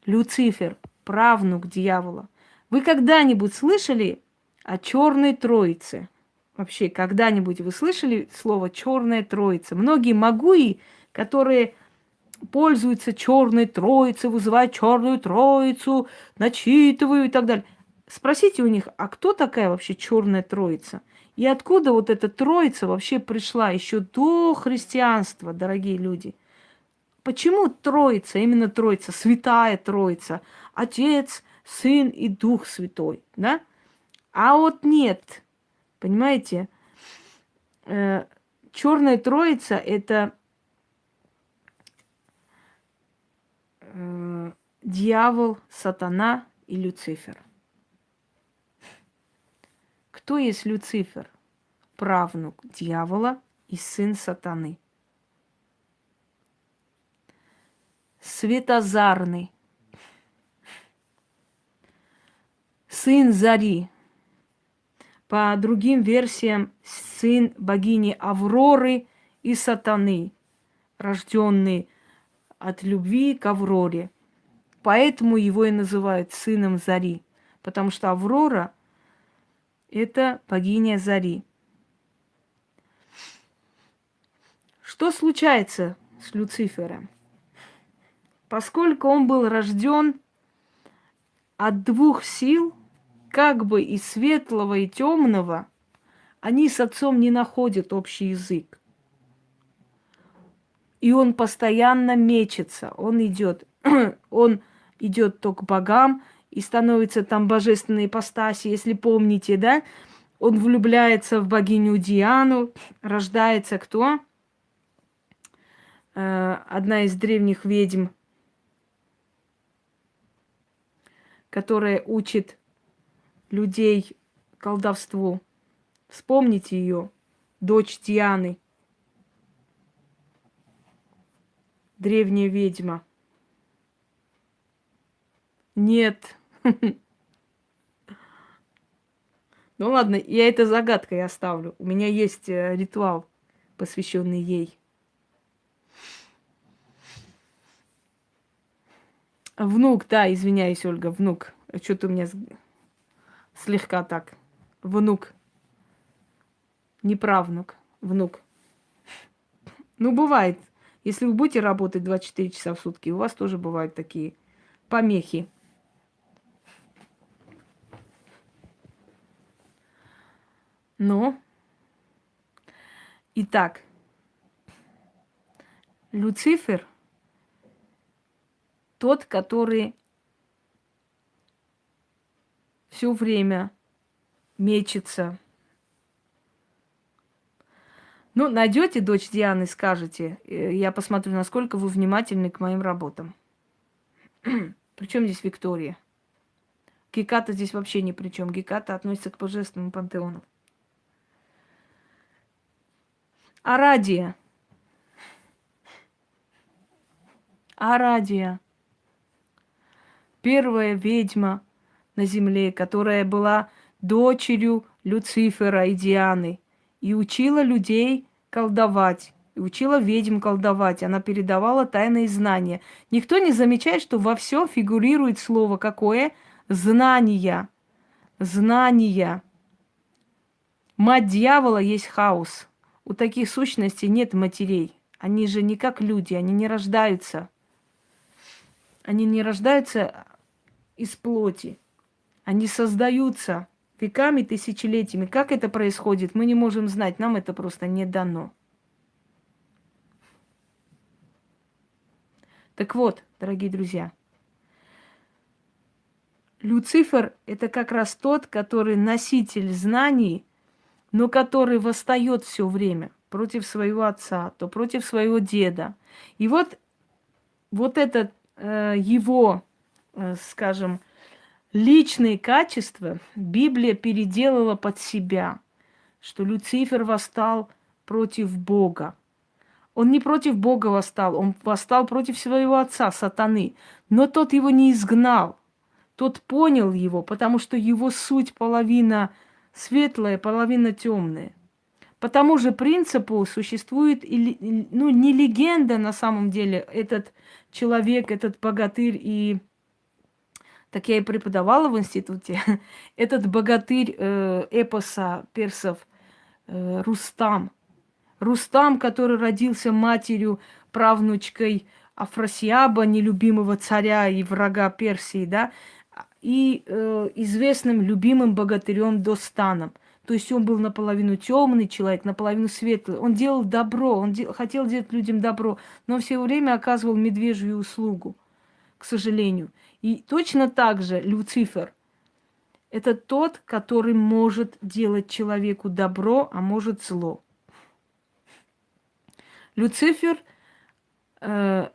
Люцифер, правнук дьявола. Вы когда-нибудь слышали о черной троице? Вообще, когда-нибудь вы слышали слово черная троица? Многие магуи, которые пользуются черной троицей, вызывают черную троицу, начитывают и так далее. Спросите у них, а кто такая вообще черная троица? И откуда вот эта троица вообще пришла еще до христианства, дорогие люди? Почему троица, именно троица, святая троица, Отец, Сын и Дух Святой, да? А вот нет, понимаете, э, черная троица это э, дьявол, сатана и Люцифер. Кто есть Люцифер? Правнук дьявола и сын сатаны. Светозарный. Сын Зари. По другим версиям, сын богини Авроры и сатаны, рожденный от любви к Авроре. Поэтому его и называют сыном Зари, потому что Аврора – это богиня Зари. Что случается с Люцифером? Поскольку он был рожден от двух сил, как бы и светлого, и темного, они с отцом не находят общий язык. И он постоянно мечется, он идет, он идет то к богам, и становится там божественной ипостаси, если помните, да? Он влюбляется в богиню Диану, рождается кто? Э, одна из древних ведьм, которая учит людей колдовству. Вспомните ее, дочь Дианы, древняя ведьма. Нет, ну ладно, я это загадкой оставлю. У меня есть э, ритуал, посвященный ей. Внук, да, извиняюсь, Ольга, внук. Что-то у меня слегка так. Внук. Не правнук, внук. Ну, бывает. Если вы будете работать 24 часа в сутки, у вас тоже бывают такие помехи. Ну, итак, Люцифер тот, который все время мечется. Ну, найдете дочь Дианы, скажете. Э, я посмотрю, насколько вы внимательны к моим работам. Причем здесь Виктория? Геката здесь вообще ни при чем. Геката относится к божественному пантеону. Арадия. Арадия. Первая ведьма на земле, которая была дочерью Люцифера и Дианы и учила людей колдовать, и учила ведьм колдовать. Она передавала тайные знания. Никто не замечает, что во всем фигурирует слово какое? Знания. Знания. Мать дьявола есть хаос. У таких сущностей нет матерей. Они же не как люди, они не рождаются. Они не рождаются из плоти. Они создаются веками, тысячелетиями. Как это происходит, мы не можем знать, нам это просто не дано. Так вот, дорогие друзья, Люцифер – это как раз тот, который носитель знаний, но который восстает все время против своего отца, то против своего деда. И вот, вот это э, его, скажем, личные качества Библия переделала под себя, что Люцифер восстал против Бога. Он не против Бога восстал, он восстал против своего отца, сатаны. Но тот его не изгнал, тот понял его, потому что его суть половина светлая, половина темная. По тому же принципу существует, ну, не легенда на самом деле, этот человек, этот богатырь и так я и преподавала в институте, этот богатырь э, эпоса персов э, Рустам. Рустам, который родился матерью, правнучкой Афросиаба, нелюбимого царя и врага Персии, да, и э, известным любимым богатырем Достаном. То есть он был наполовину темный человек, наполовину светлый. Он делал добро, он де- хотел делать людям добро, но все время оказывал медвежью услугу, к сожалению. И точно так же Люцифер – это тот, который может делать человеку добро, а может зло. Люцифер, э,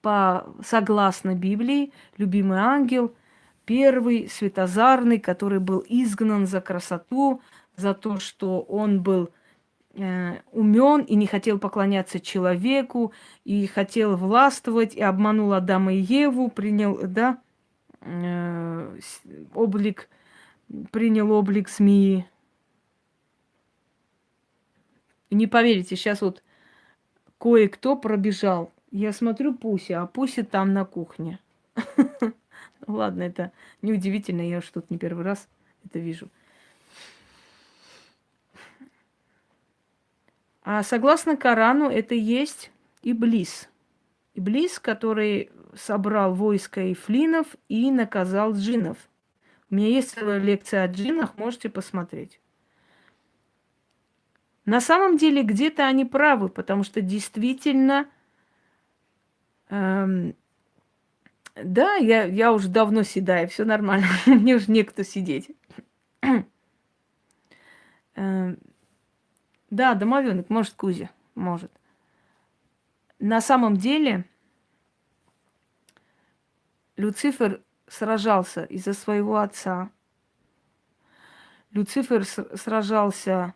по, согласно Библии, любимый ангел, первый светозарный, который был изгнан за красоту, за то, что он был умен и не хотел поклоняться человеку, и хотел властвовать, и обманул Адама и Еву, принял, да, э, облик, принял облик змеи. Не поверите, сейчас вот кое-кто пробежал. Я смотрю Пуся, а Пуся там на кухне. Ладно, это неудивительно, я тут не первый раз это вижу. А согласно Корану, это есть Иблис. Иблис, который собрал войско ифлинов и наказал джинов. У меня есть целая лекция о джинах, можете посмотреть. На самом деле где-то они правы, потому что действительно, эм, да, я, я уже давно седаю, все нормально, мне уже некто сидеть. эм, да, домовенок, может, Кузя, может. На самом деле Люцифер сражался из-за своего отца. Люцифер сражался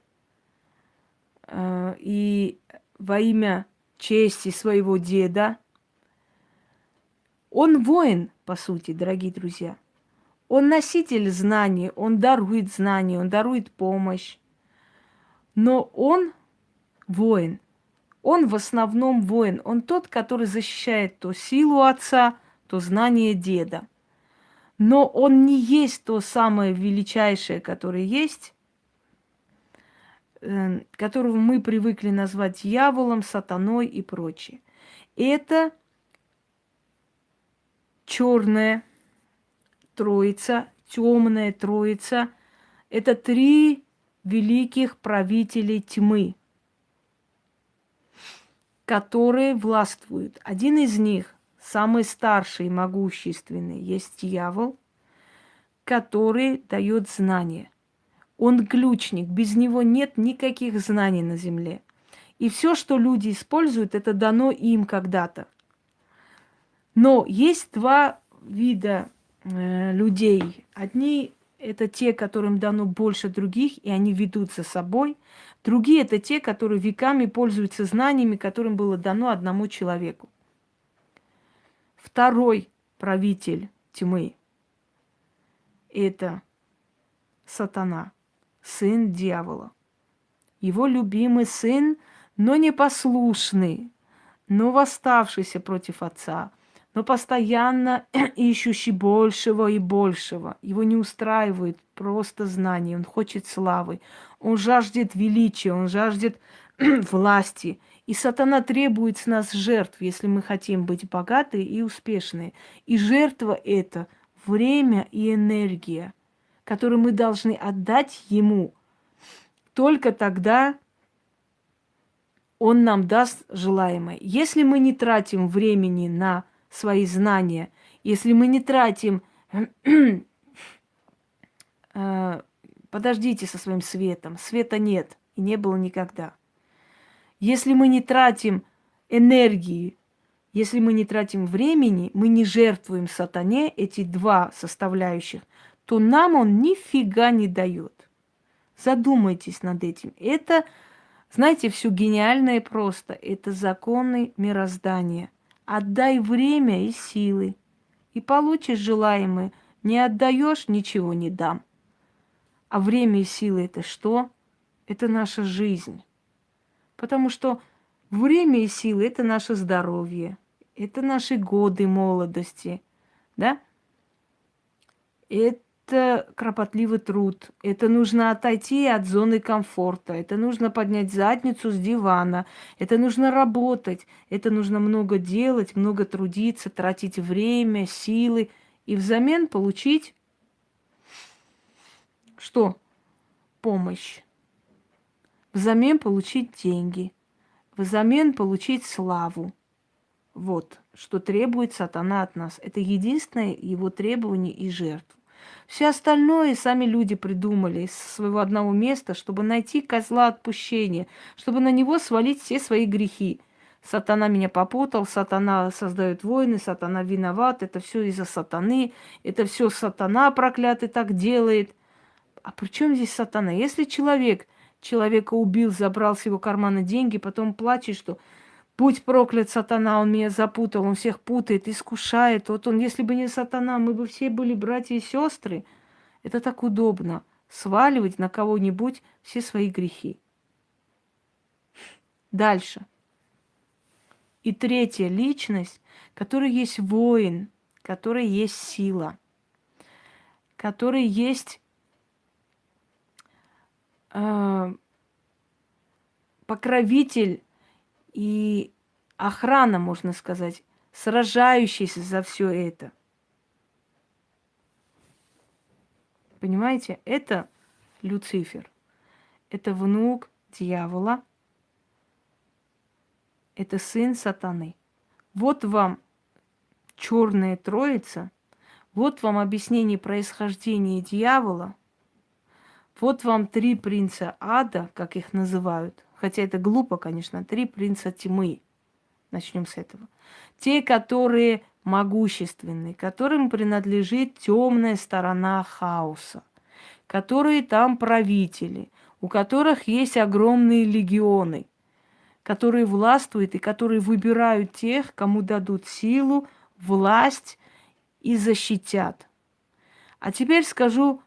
э, и во имя чести своего деда. Он воин, по сути, дорогие друзья. Он носитель знаний, он дарует знания, он дарует помощь. Но он воин. Он в основном воин. Он тот, который защищает то силу отца, то знание деда. Но он не есть то самое величайшее, которое есть, э, которого мы привыкли назвать дьяволом, сатаной и прочее. Это черная троица, темная троица. Это три великих правителей тьмы, которые властвуют. Один из них, самый старший и могущественный, есть дьявол, который дает знания. Он ключник, без него нет никаких знаний на земле. И все, что люди используют, это дано им когда-то. Но есть два вида э, людей. Одни это те, которым дано больше других, и они ведут за собой. Другие – это те, которые веками пользуются знаниями, которым было дано одному человеку. Второй правитель тьмы – это сатана, сын дьявола. Его любимый сын, но непослушный, но восставшийся против отца – но постоянно ищущий большего и большего. Его не устраивает просто знание, он хочет славы, Он жаждет величия, он жаждет власти. И сатана требует с нас жертв, если мы хотим быть богаты и успешны. И жертва это время и энергия, которую мы должны отдать ему. Только тогда он нам даст желаемое. Если мы не тратим времени на свои знания, если мы не тратим... Э, подождите со своим светом. Света нет и не было никогда. Если мы не тратим энергии, если мы не тратим времени, мы не жертвуем сатане эти два составляющих, то нам он нифига не дает. Задумайтесь над этим. Это знаете, все гениальное просто. Это законы мироздания. Отдай время и силы, и получишь желаемое. Не отдаешь, ничего не дам. А время и силы это что? Это наша жизнь. Потому что время и силы это наше здоровье, это наши годы молодости, да? Это это кропотливый труд, это нужно отойти от зоны комфорта, это нужно поднять задницу с дивана, это нужно работать, это нужно много делать, много трудиться, тратить время, силы и взамен получить что? Помощь. Взамен получить деньги. Взамен получить славу. Вот, что требует сатана от нас. Это единственное его требование и жертва. Все остальное сами люди придумали из своего одного места, чтобы найти козла отпущения, чтобы на него свалить все свои грехи. Сатана меня попутал, сатана создает войны, сатана виноват, это все из-за сатаны, это все сатана проклятый так делает. А при чем здесь сатана? Если человек человека убил, забрал с его кармана деньги, потом плачет, что Будь проклят сатана, он меня запутал, он всех путает, искушает. Вот он, если бы не сатана, мы бы все были братья и сестры. Это так удобно, сваливать на кого-нибудь все свои грехи. Дальше. И третья личность, которая есть воин, которая есть сила, которая есть э, покровитель и охрана, можно сказать, сражающаяся за все это. Понимаете, это Люцифер. Это внук дьявола. Это сын сатаны. Вот вам черная троица. Вот вам объяснение происхождения дьявола. Вот вам три принца ада, как их называют. Хотя это глупо, конечно. Три принца тьмы. Начнем с этого. Те, которые могущественны, которым принадлежит темная сторона хаоса, которые там правители, у которых есть огромные легионы, которые властвуют и которые выбирают тех, кому дадут силу, власть и защитят. А теперь скажу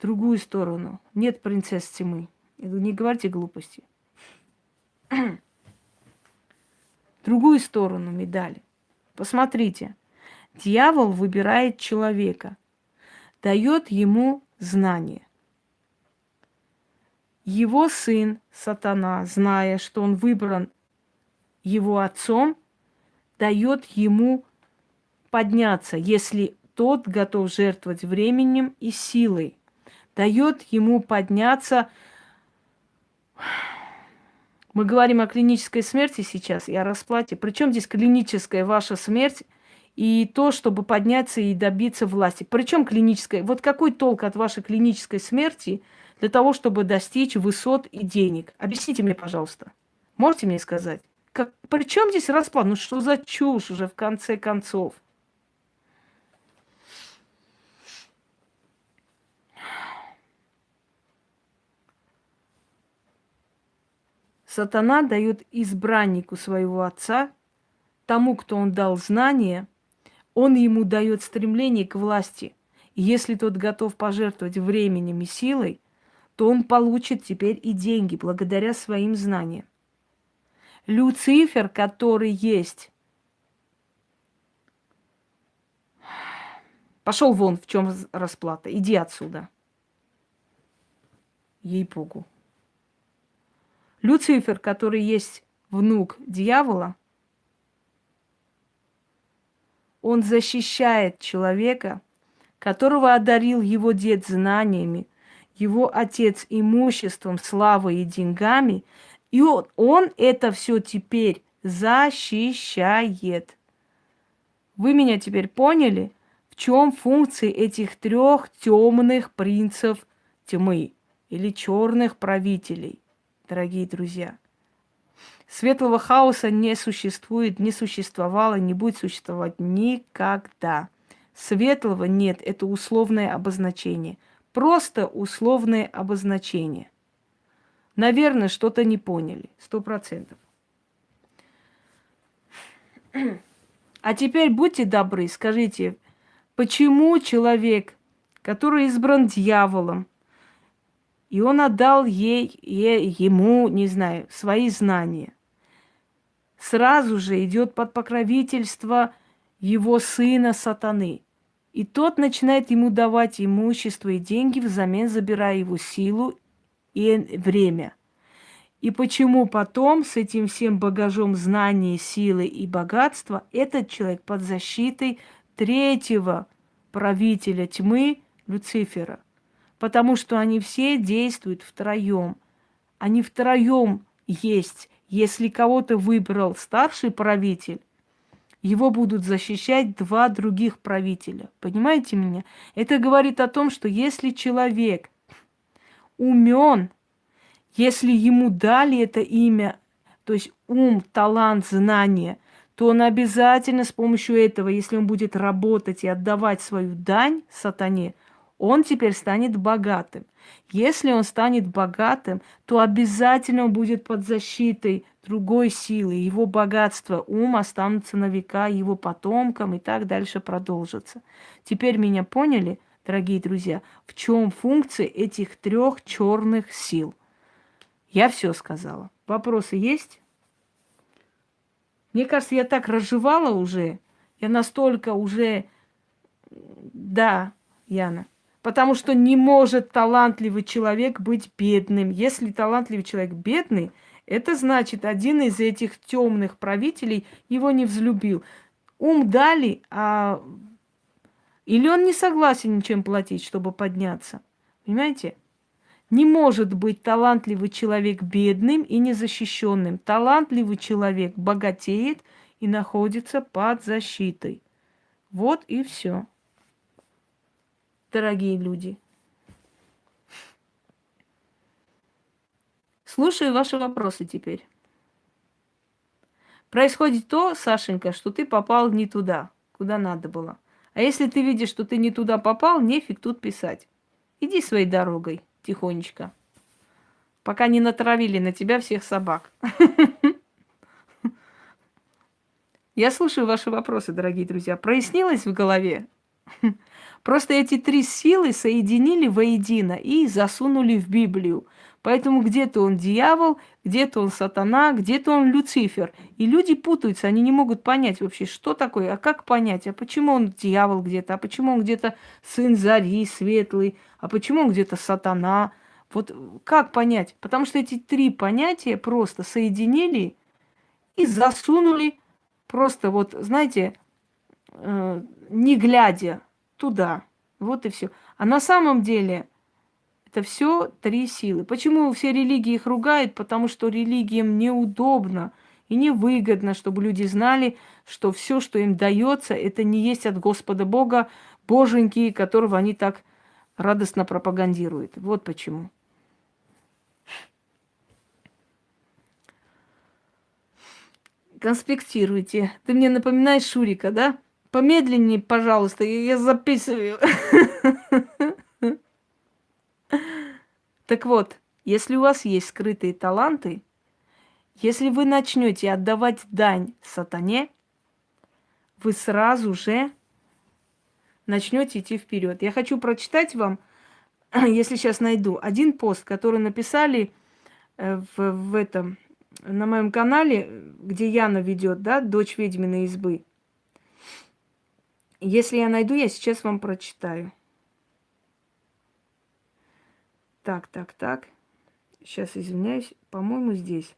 другую сторону. Нет принцесс тьмы. Не говорите глупости. Другую сторону медали. Посмотрите. Дьявол выбирает человека, дает ему знание. Его сын, сатана, зная, что он выбран его отцом, дает ему подняться, если тот готов жертвовать временем и силой. Дает ему подняться мы говорим о клинической смерти сейчас и о расплате. Причем здесь клиническая ваша смерть и то, чтобы подняться и добиться власти. Причем клиническая. Вот какой толк от вашей клинической смерти для того, чтобы достичь высот и денег? Объясните мне, пожалуйста. Можете мне сказать? Как, при чем здесь расплата? Ну что за чушь уже в конце концов? Сатана дает избраннику своего отца, тому, кто он дал знания, он ему дает стремление к власти. И если тот готов пожертвовать временем и силой, то он получит теперь и деньги благодаря своим знаниям. Люцифер, который есть, пошел вон, в чем расплата, иди отсюда. Ей-богу. Люцифер, который есть внук дьявола, он защищает человека, которого одарил его дед знаниями, его отец имуществом, славой и деньгами, и он, он это все теперь защищает. Вы меня теперь поняли, в чем функции этих трех темных принцев тьмы или черных правителей, дорогие друзья? Светлого хаоса не существует, не существовало, не будет существовать никогда. Светлого нет, это условное обозначение. Просто условное обозначение. Наверное, что-то не поняли, сто процентов. А теперь будьте добры, скажите, почему человек, который избран дьяволом, и он отдал ей, ей, ему, не знаю, свои знания, сразу же идет под покровительство его сына сатаны. И тот начинает ему давать имущество и деньги, взамен забирая его силу и время. И почему потом с этим всем багажом знаний, силы и богатства этот человек под защитой третьего правителя тьмы Люцифера? Потому что они все действуют втроем. Они втроем есть. Если кого-то выбрал старший правитель, его будут защищать два других правителя. Понимаете меня? Это говорит о том, что если человек умен, если ему дали это имя, то есть ум, талант, знание, то он обязательно с помощью этого, если он будет работать и отдавать свою дань сатане, он теперь станет богатым. Если он станет богатым, то обязательно он будет под защитой другой силы. Его богатство, ум останутся на века его потомкам и так дальше продолжится. Теперь меня поняли, дорогие друзья, в чем функция этих трех черных сил? Я все сказала. Вопросы есть? Мне кажется, я так разжевала уже. Я настолько уже... Да, Яна. Потому что не может талантливый человек быть бедным. Если талантливый человек бедный, это значит, один из этих темных правителей его не взлюбил. Ум дали, а... Или он не согласен ничем платить, чтобы подняться. Понимаете? Не может быть талантливый человек бедным и незащищенным. Талантливый человек богатеет и находится под защитой. Вот и все. Дорогие люди. Слушаю ваши вопросы теперь. Происходит то, Сашенька, что ты попал не туда, куда надо было. А если ты видишь, что ты не туда попал, нефиг тут писать. Иди своей дорогой тихонечко. Пока не натравили на тебя всех собак. Я слушаю ваши вопросы, дорогие друзья. Прояснилось в голове? Просто эти три силы соединили воедино и засунули в Библию. Поэтому где-то он дьявол, где-то он сатана, где-то он Люцифер. И люди путаются, они не могут понять вообще, что такое, а как понять, а почему он дьявол где-то, а почему он где-то сын зари, светлый, а почему он где-то сатана. Вот как понять? Потому что эти три понятия просто соединили и засунули просто вот, знаете, э, не глядя туда. Вот и все. А на самом деле это все три силы. Почему все религии их ругают? Потому что религиям неудобно и невыгодно, чтобы люди знали, что все, что им дается, это не есть от Господа Бога, Боженьки, которого они так радостно пропагандируют. Вот почему. Конспектируйте. Ты мне напоминаешь Шурика, да? Помедленнее, пожалуйста, я записываю. Так вот, если у вас есть скрытые таланты, если вы начнете отдавать дань сатане, вы сразу же начнете идти вперед. Я хочу прочитать вам, если сейчас найду, один пост, который написали э, в, в этом, на моем канале, где Яна ведет, да, дочь ведьминой избы. Если я найду, я сейчас вам прочитаю. Так, так, так. сейчас извиняюсь, по-моему, здесь.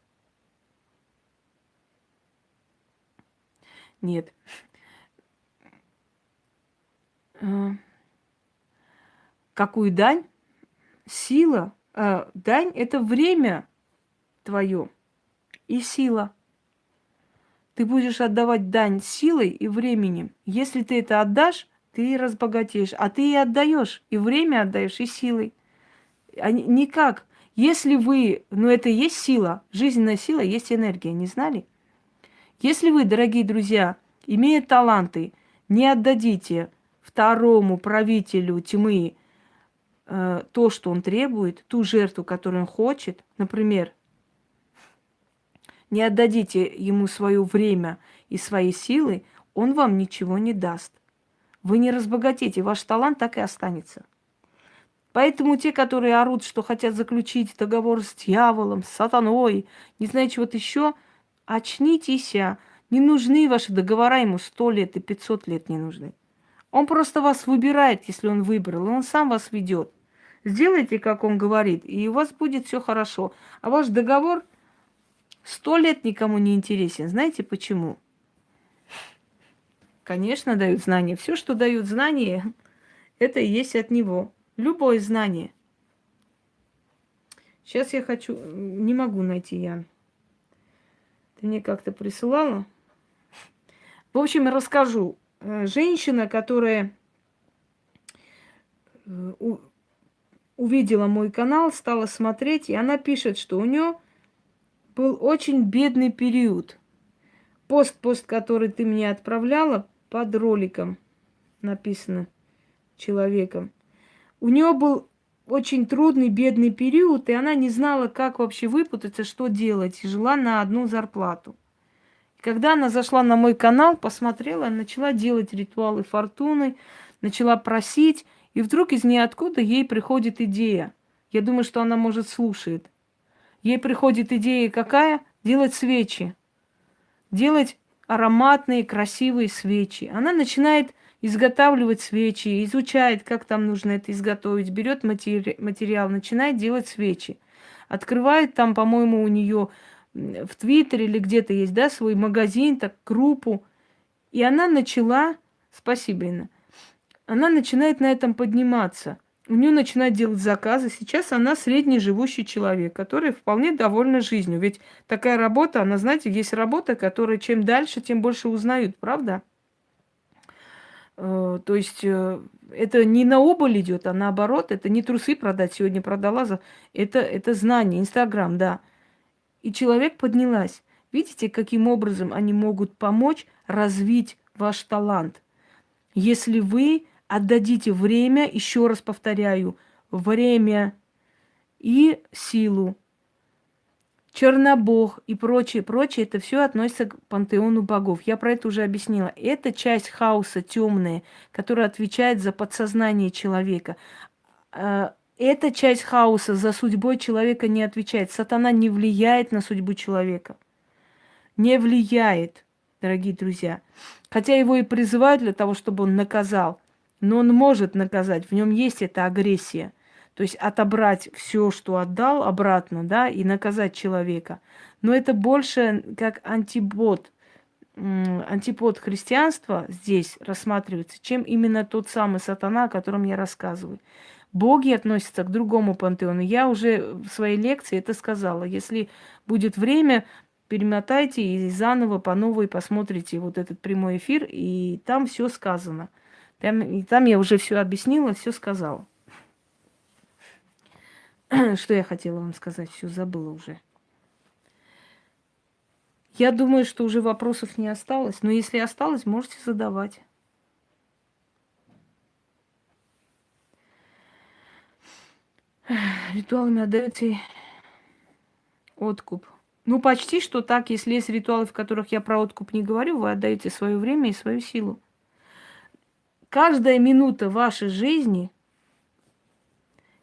Нет. А, какую дань? Сила. А, дань – это время твое и сила. Ты будешь отдавать дань силой и временем. Если ты это отдашь, ты разбогатеешь. А ты и отдаешь, и время отдаешь, и силой. А никак. Если вы, ну это и есть сила, жизненная сила, есть энергия, не знали? Если вы, дорогие друзья, имея таланты, не отдадите второму правителю тьмы э, то, что он требует, ту жертву, которую он хочет, например, не отдадите ему свое время и свои силы, он вам ничего не даст. Вы не разбогатеете, ваш талант так и останется. Поэтому те, которые орут, что хотят заключить договор с дьяволом, с сатаной, не знаю, чего-то еще, очнитесь. А. Не нужны ваши договора ему сто лет и пятьсот лет не нужны. Он просто вас выбирает, если он выбрал, он сам вас ведет. Сделайте, как он говорит, и у вас будет все хорошо. А ваш договор сто лет никому не интересен. Знаете почему? Конечно, дают знания. Все, что дают знания, это и есть от него. Любое знание. Сейчас я хочу... Не могу найти, Ян. Ты мне как-то присылала? В общем, расскажу. Э, женщина, которая э, увидела мой канал, стала смотреть, и она пишет, что у нее был очень бедный период. Пост-пост, который ты мне отправляла, под роликом написано человеком. У нее был очень трудный, бедный период, и она не знала, как вообще выпутаться, что делать, и жила на одну зарплату. Когда она зашла на мой канал, посмотрела, начала делать ритуалы фортуны, начала просить, и вдруг из ниоткуда ей приходит идея. Я думаю, что она, может, слушает. Ей приходит идея какая? Делать свечи. Делать ароматные, красивые свечи. Она начинает изготавливать свечи, изучает, как там нужно это изготовить, берет матери материал, начинает делать свечи. Открывает там, по-моему, у нее в Твиттере или где-то есть, да, свой магазин, так, группу. И она начала, спасибо, Инна, она начинает на этом подниматься. У нее начинают делать заказы. Сейчас она средний живущий человек, который вполне довольна жизнью. Ведь такая работа, она, знаете, есть работа, которая чем дальше, тем больше узнают, правда? Э, то есть э, это не на убыль идет, а наоборот, это не трусы продать, сегодня продала, за... это, это знание, Инстаграм, да и человек поднялась. Видите, каким образом они могут помочь развить ваш талант? Если вы отдадите время, еще раз повторяю, время и силу, Чернобог и прочее, прочее, это все относится к пантеону богов. Я про это уже объяснила. Это часть хаоса темная, которая отвечает за подсознание человека. А, эта часть хаоса за судьбой человека не отвечает. Сатана не влияет на судьбу человека. Не влияет, дорогие друзья. Хотя его и призывают для того, чтобы он наказал. Но он может наказать. В нем есть эта агрессия. То есть отобрать все, что отдал, обратно, да, и наказать человека. Но это больше как антибот, антипод христианства здесь рассматривается, чем именно тот самый сатана, о котором я рассказываю. Боги относятся к другому пантеону. Я уже в своей лекции это сказала. Если будет время, перемотайте и заново по новой посмотрите вот этот прямой эфир, и там все сказано. Там, и там я уже все объяснила, все сказала. Что я хотела вам сказать, все забыла уже. Я думаю, что уже вопросов не осталось, но если осталось, можете задавать. Ритуалами отдаете откуп. Ну, почти что так, если есть ритуалы, в которых я про откуп не говорю, вы отдаете свое время и свою силу. Каждая минута вашей жизни,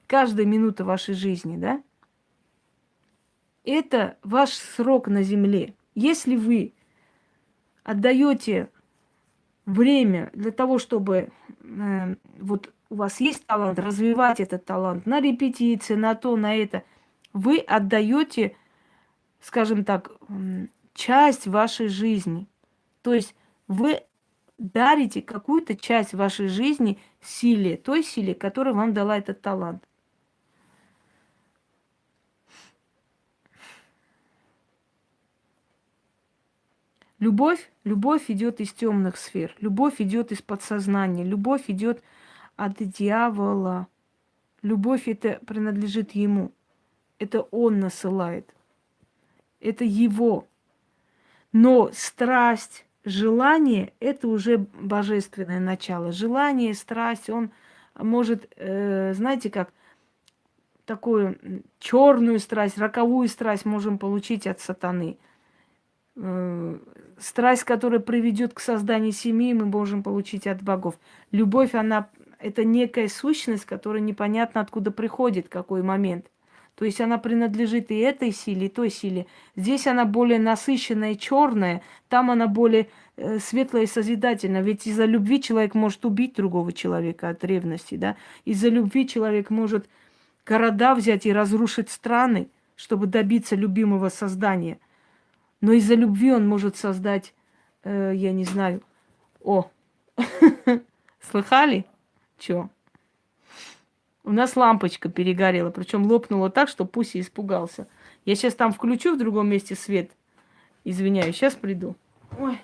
каждая минута вашей жизни, да, это ваш срок на земле. Если вы отдаете время для того, чтобы э, вот у вас есть талант, развивать этот талант на репетиции, на то, на это. Вы отдаете, скажем так, часть вашей жизни. То есть вы дарите какую-то часть вашей жизни силе, той силе, которая вам дала этот талант. Любовь, любовь идет из темных сфер, любовь идет из подсознания, любовь идет от дьявола. Любовь это принадлежит ему. Это он насылает. Это его. Но страсть, желание – это уже божественное начало. Желание, страсть, он может, э, знаете как, такую черную страсть, роковую страсть можем получить от сатаны – Э, страсть, которая приведет к созданию семьи, мы можем получить от богов. Любовь, она это некая сущность, которая непонятно откуда приходит, какой момент. То есть она принадлежит и этой силе, и той силе. Здесь она более насыщенная, черная, там она более э, светлая и созидательная. Ведь из-за любви человек может убить другого человека от ревности, да? Из-за любви человек может города взять и разрушить страны, чтобы добиться любимого создания – но из-за любви он может создать, э, я не знаю, о, слыхали? Чё? У нас лампочка перегорела, причем лопнула так, что Пуси испугался. Я сейчас там включу в другом месте свет. Извиняюсь, сейчас приду. Ой.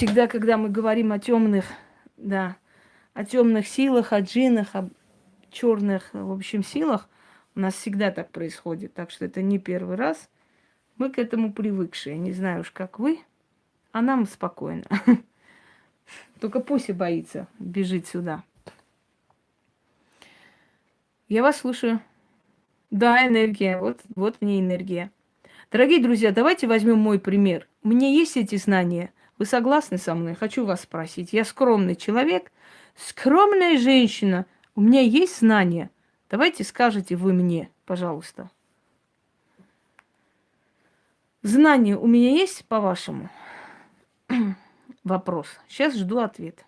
Всегда, когда мы говорим о темных, да, о темных силах, о джинах, о черных, в общем, силах, у нас всегда так происходит. Так что это не первый раз. Мы к этому привыкшие. Не знаю уж, как вы, а нам спокойно. Только Пуся боится бежит сюда. Я вас слушаю. Да, энергия. Вот, вот мне энергия. Дорогие друзья, давайте возьмем мой пример. У меня есть эти знания – вы согласны со мной? Хочу вас спросить. Я скромный человек, скромная женщина. У меня есть знания. Давайте скажите вы мне, пожалуйста. Знания у меня есть, по-вашему? Вопрос. Сейчас жду ответ.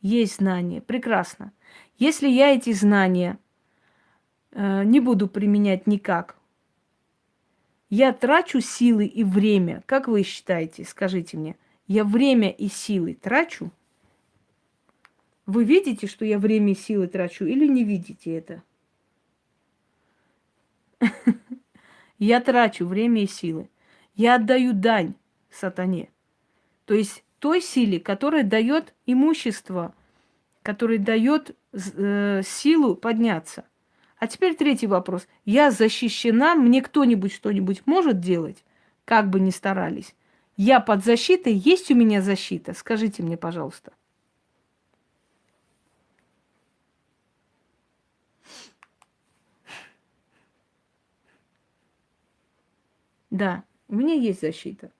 Есть знания. Прекрасно. Если я эти знания э, не буду применять никак, я трачу силы и время. Как вы считаете, скажите мне, я время и силы трачу? Вы видите, что я время и силы трачу, или не видите это? Я трачу время и силы. Я отдаю дань сатане. То есть той силе, которая дает имущество, которая дает э, силу подняться. А теперь третий вопрос. Я защищена, мне кто-нибудь что-нибудь может делать, как бы ни старались? Я под защитой, есть у меня защита? Скажите мне, пожалуйста. Да, у меня есть защита.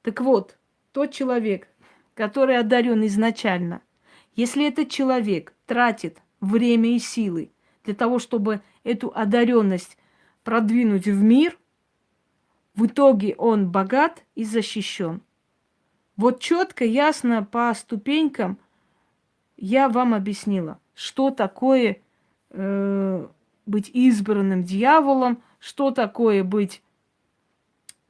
Так вот, тот человек, который одарен изначально, если этот человек тратит время и силы для того, чтобы эту одаренность продвинуть в мир, в итоге он богат и защищен. Вот четко, ясно по ступенькам я вам объяснила, что такое э, быть избранным дьяволом, что такое быть,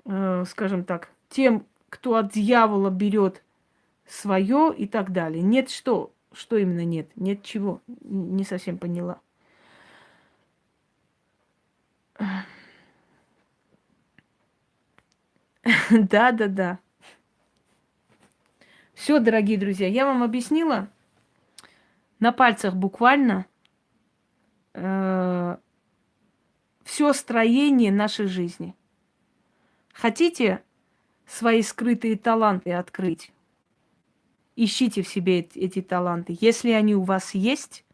э, скажем так, тем, кто от дьявола берет свое и так далее. Нет что, что именно нет, нет чего, не совсем поняла. Да, да, да. Все, дорогие друзья, я вам объяснила на пальцах буквально э, все строение нашей жизни. Хотите свои скрытые таланты открыть? Ищите в себе эти, эти таланты. Если они у вас есть,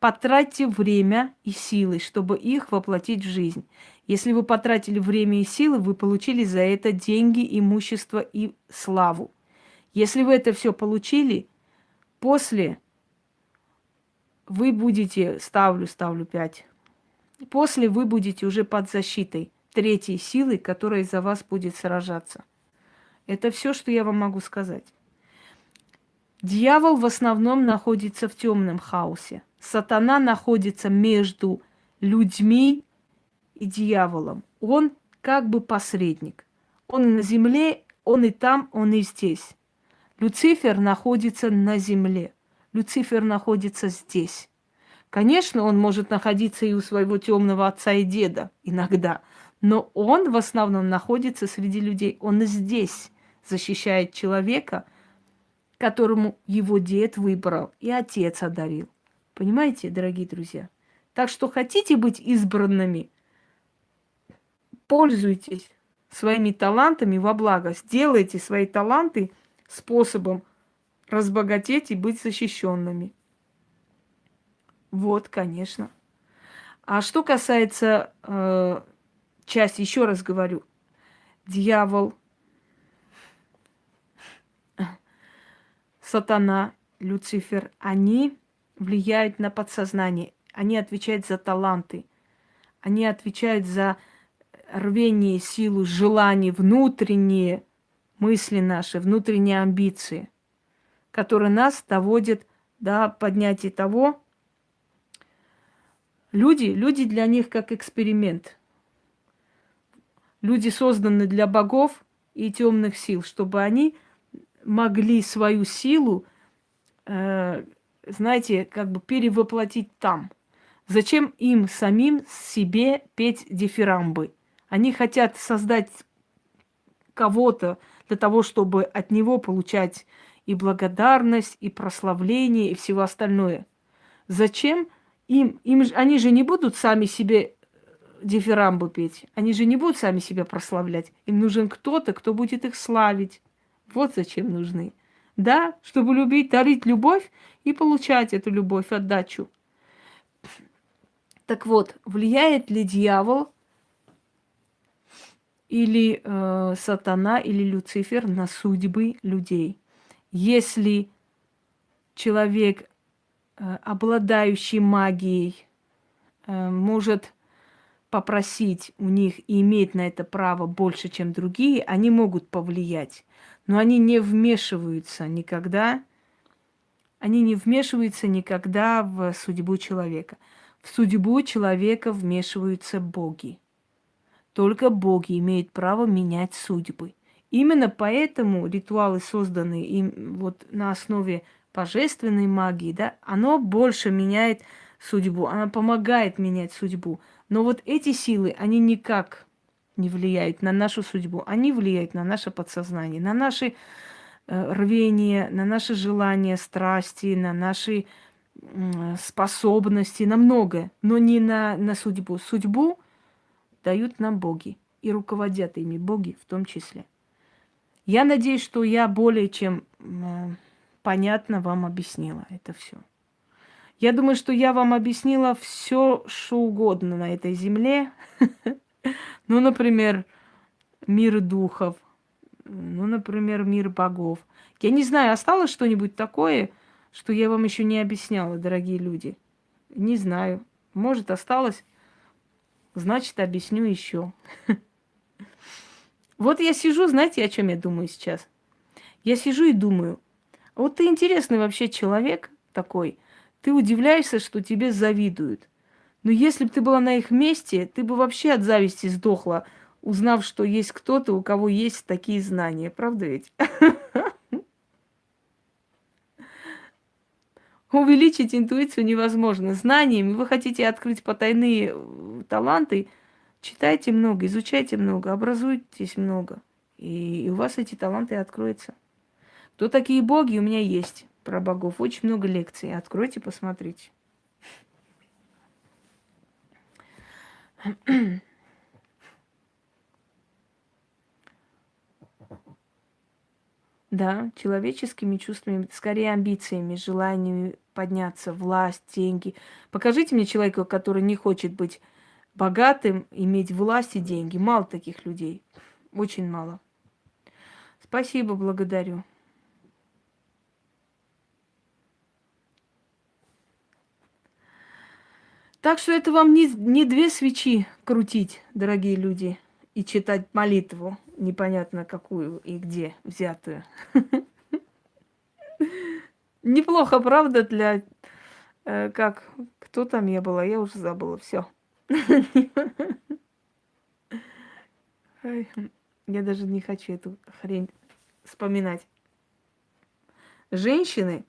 потратьте время и силы, чтобы их воплотить в жизнь. Если вы потратили время и силы, вы получили за это деньги, имущество и славу. Если вы это все получили, после вы будете, ставлю, ставлю 5, после вы будете уже под защитой третьей силы, которая за вас будет сражаться. Это все, что я вам могу сказать. Дьявол в основном находится в темном хаосе. Сатана находится между людьми и дьяволом. Он как бы посредник. Он на земле, он и там, он и здесь. Люцифер находится на земле. Люцифер находится здесь. Конечно, он может находиться и у своего темного отца и деда иногда, но он в основном находится среди людей. Он здесь защищает человека, которому его дед выбрал и отец одарил. Понимаете, дорогие друзья? Так что хотите быть избранными, пользуйтесь своими талантами во благо. Сделайте свои таланты способом разбогатеть и быть защищенными. Вот, конечно. А что касается э, части, еще раз говорю, дьявол, сатана, Люцифер, они влияют на подсознание, они отвечают за таланты, они отвечают за рвение, силу, желание, внутренние мысли наши, внутренние амбиции, которые нас доводят до поднятия того. Люди, люди для них как эксперимент. Люди созданы для богов и темных сил, чтобы они могли свою силу, э, знаете, как бы перевоплотить там. Зачем им самим себе петь дифирамбы? Они хотят создать кого-то для того, чтобы от него получать и благодарность, и прославление, и всего остальное. Зачем им? им они же не будут сами себе дифирамбы петь. Они же не будут сами себя прославлять. Им нужен кто-то, кто будет их славить. Вот зачем нужны. Да, чтобы любить, дарить любовь и получать эту любовь, отдачу. Так вот, влияет ли дьявол или э, сатана, или Люцифер на судьбы людей. Если человек, э, обладающий магией, э, может попросить у них и иметь на это право больше, чем другие, они могут повлиять. Но они не вмешиваются никогда, они не вмешиваются никогда в судьбу человека. В судьбу человека вмешиваются боги. Только боги имеют право менять судьбы. Именно поэтому ритуалы, созданные им вот на основе божественной магии, да, оно больше меняет судьбу, оно помогает менять судьбу. Но вот эти силы, они никак не влияют на нашу судьбу, они влияют на наше подсознание, на наши э, рвения, на наши желания, страсти, на наши способности, на многое, но не на, на судьбу. Судьбу дают нам боги и руководят ими боги в том числе. Я надеюсь, что я более чем понятно вам объяснила это все. Я думаю, что я вам объяснила все, что угодно на этой земле. Ну, например, мир духов, ну, например, мир богов. Я не знаю, осталось что-нибудь такое, что я вам еще не объясняла, дорогие люди. Не знаю. Может, осталось значит, объясню еще. Вот я сижу, знаете, о чем я думаю сейчас? Я сижу и думаю, вот ты интересный вообще человек такой, ты удивляешься, что тебе завидуют. Но если бы ты была на их месте, ты бы вообще от зависти сдохла, узнав, что есть кто-то, у кого есть такие знания. Правда ведь? Увеличить интуицию невозможно. Знаниями вы хотите открыть потайные э, таланты, читайте много, изучайте много, образуйтесь много. И у вас эти таланты откроются. Кто такие боги? У меня есть про богов. Очень много лекций. Откройте, посмотрите. Да, человеческими чувствами, скорее амбициями, желаниями подняться, власть, деньги. Покажите мне человека, который не хочет быть богатым, иметь власть и деньги. Мало таких людей. Очень мало. Спасибо, благодарю. Так что это вам не, не две свечи крутить, дорогие люди, и читать молитву, непонятно какую и где взятую. Неплохо, правда, для... Э, как? Кто там я была? Я уже забыла. Все. Я даже не хочу эту хрень вспоминать. Женщины,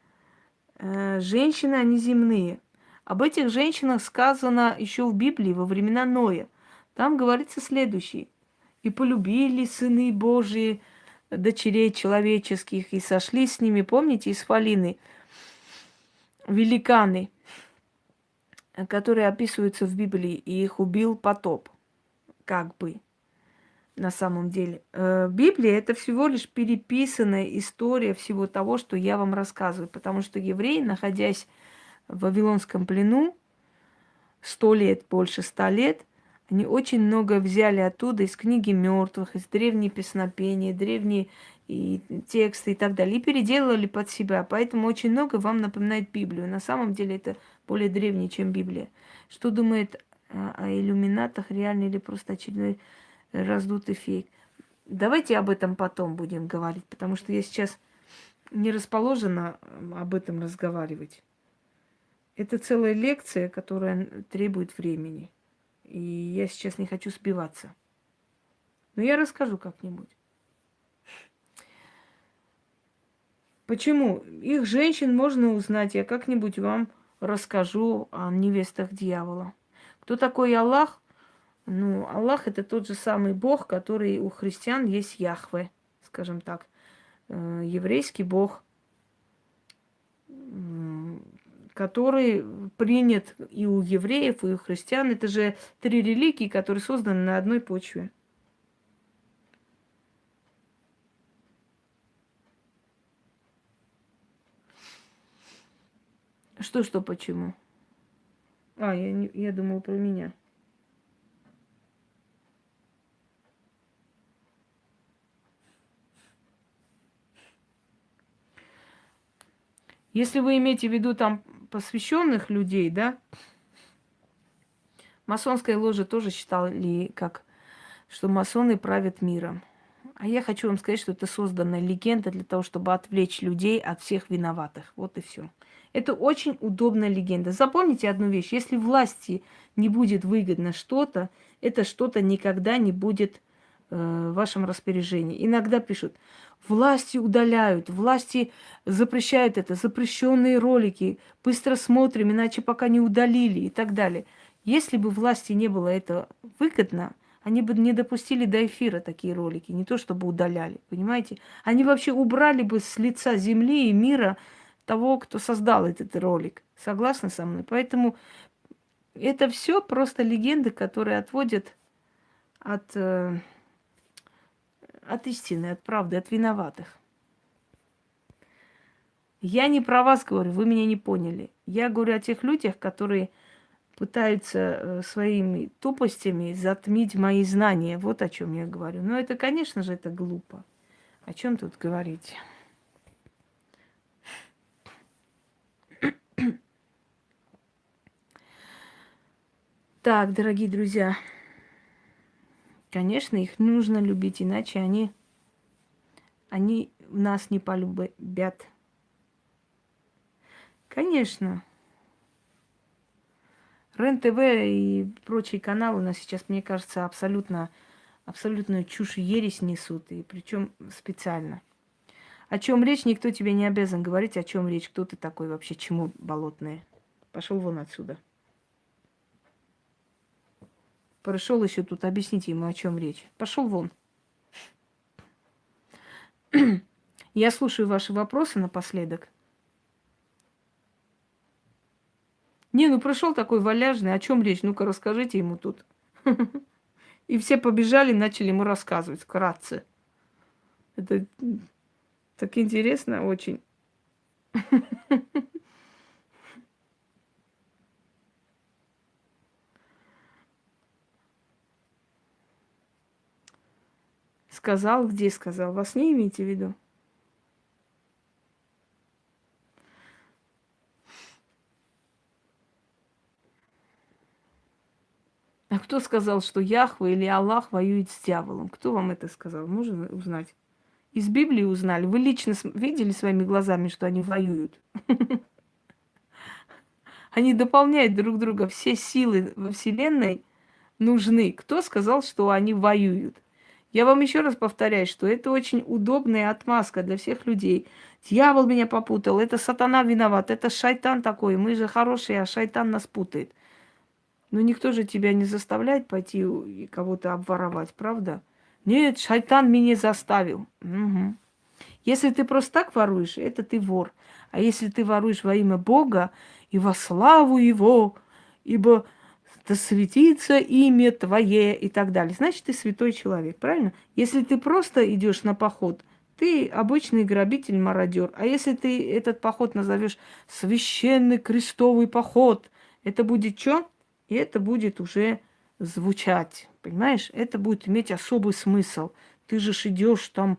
э, женщины, они земные. Об этих женщинах сказано еще в Библии во времена Ноя. Там говорится следующее. «И полюбили сыны Божии дочерей человеческих, и сошли с ними, помните, из Фалины, великаны, которые описываются в Библии, и их убил потоп, как бы, на самом деле. Э, Библия – это всего лишь переписанная история всего того, что я вам рассказываю, потому что евреи, находясь в Вавилонском плену, сто лет, больше ста лет, они очень много взяли оттуда из книги мертвых, из древней песнопения, древние и тексты и так далее, и переделали под себя. Поэтому очень много вам напоминает Библию. На самом деле это более древнее, чем Библия. Что думает о иллюминатах, реальный или просто очередной раздутый фейк? Давайте об этом потом будем говорить, потому что я сейчас не расположена об этом разговаривать. Это целая лекция, которая требует времени. И я сейчас не хочу сбиваться. Но я расскажу как-нибудь. Почему? Их женщин можно узнать. Я как-нибудь вам расскажу о невестах дьявола. Кто такой Аллах? Ну, Аллах это тот же самый Бог, который у христиан есть Яхве, скажем так. Э, еврейский Бог который принят и у евреев, и у христиан. Это же три религии, которые созданы на одной почве. Что, что, почему? А, я, я думал про меня. Если вы имеете в виду там посвященных людей, да, масонская ложа тоже считали, как, что масоны правят миром. А я хочу вам сказать, что это созданная легенда для того, чтобы отвлечь людей от всех виноватых. Вот и все. Это очень удобная легенда. Запомните одну вещь. Если власти не будет выгодно что-то, это что-то никогда не будет в вашем распоряжении. Иногда пишут, Власти удаляют, власти запрещают это, запрещенные ролики, быстро смотрим, иначе пока не удалили и так далее. Если бы власти не было это выгодно, они бы не допустили до эфира такие ролики, не то чтобы удаляли, понимаете? Они вообще убрали бы с лица земли и мира того, кто создал этот ролик. Согласны со мной? Поэтому это все просто легенды, которые отводят от э, от истины, от правды, от виноватых. Я не про вас говорю, вы меня не поняли. Я говорю о тех людях, которые пытаются э, своими тупостями затмить мои знания. Вот о чем я говорю. Но это, конечно же, это глупо. О чем тут говорить? Так, дорогие друзья. Конечно, их нужно любить, иначе они, они нас не полюбят. Конечно. РЕН-ТВ и прочие каналы у нас сейчас, мне кажется, абсолютно, абсолютную чушь и ересь несут, и причем специально. О чем речь, никто тебе не обязан говорить, о чем речь, кто ты такой вообще, чему болотное. Пошел вон отсюда. Пришел еще тут, объясните ему, о чем речь. Пошел вон. Я слушаю ваши вопросы напоследок. Не, ну пришел такой валяжный, о чем речь? Ну-ка расскажите ему тут. И все побежали, начали ему рассказывать вкратце. Это так интересно очень. Сказал, где сказал? Вас не имеете в виду? А кто сказал, что Яхва или Аллах воюет с дьяволом? Кто вам это сказал? Можно узнать? Из Библии узнали. Вы лично видели своими глазами, что они воюют? Они дополняют друг друга. Все силы во Вселенной нужны. Кто сказал, что они воюют? Я вам еще раз повторяю, что это очень удобная отмазка для всех людей. Дьявол меня попутал, это сатана виноват, это шайтан такой. Мы же хорошие, а шайтан нас путает. Но никто же тебя не заставляет пойти и кого-то обворовать, правда? Нет, шайтан меня заставил. Угу. Если ты просто так воруешь, это ты вор. А если ты воруешь во имя Бога и во славу Его, ибо да светится имя Твое и так далее, значит, ты святой человек, правильно? Если ты просто идешь на поход, ты обычный грабитель, мародер. А если ты этот поход назовешь священный крестовый поход, это будет что? И это будет уже звучать, понимаешь? Это будет иметь особый смысл. Ты же идешь там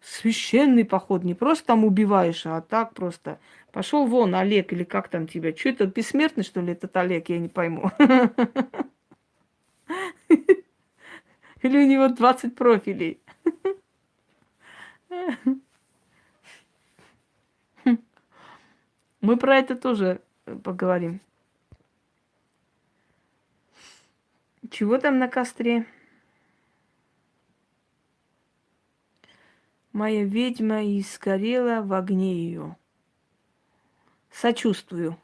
священный поход, не просто там убиваешь, а так просто. Пошел вон, Олег, или как там тебя? Что это, бессмертный, что ли, этот Олег? Я не пойму. Или у него 20 профилей? Мы про это тоже поговорим. Чего там на костре? Моя ведьма и сгорела в огне ее. Сочувствую.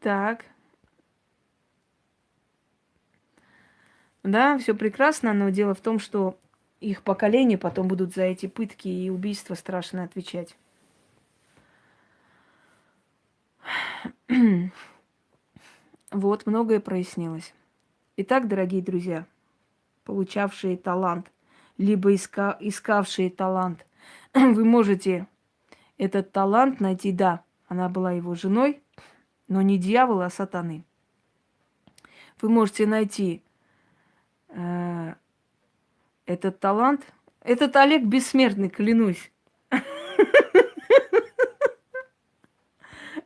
Так. Да, все прекрасно, но дело в том, что их поколение потом будут за эти пытки и убийства страшно отвечать. вот, многое прояснилось. Итак, дорогие друзья, получавшие талант, либо иска, искавшие талант, вы можете этот талант найти, да, она была его женой, но не дьявола, а сатаны. Вы можете найти э, этот талант. Этот Олег бессмертный, клянусь.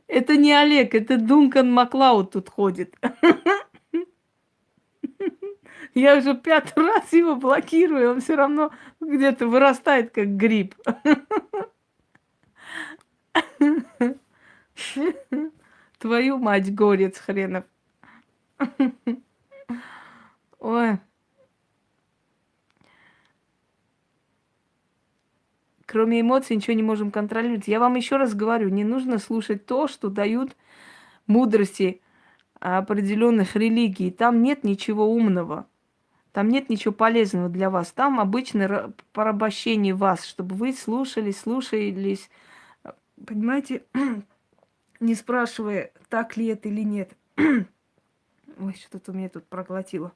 Это не Олег, это Дункан Маклауд тут ходит. Я уже пятый раз его блокирую, он все равно где-то вырастает, как гриб. Твою мать, горец хренов. Ой. Кроме эмоций ничего не можем контролировать. Я вам еще раз говорю, не нужно слушать то, что дают мудрости определенных религий. Там нет ничего умного. Там нет ничего полезного для вас. Там обычно порабощение вас, чтобы вы слушались, слушались. Понимаете, не спрашивая, так ли это или нет. Ой, что-то у меня тут проглотило.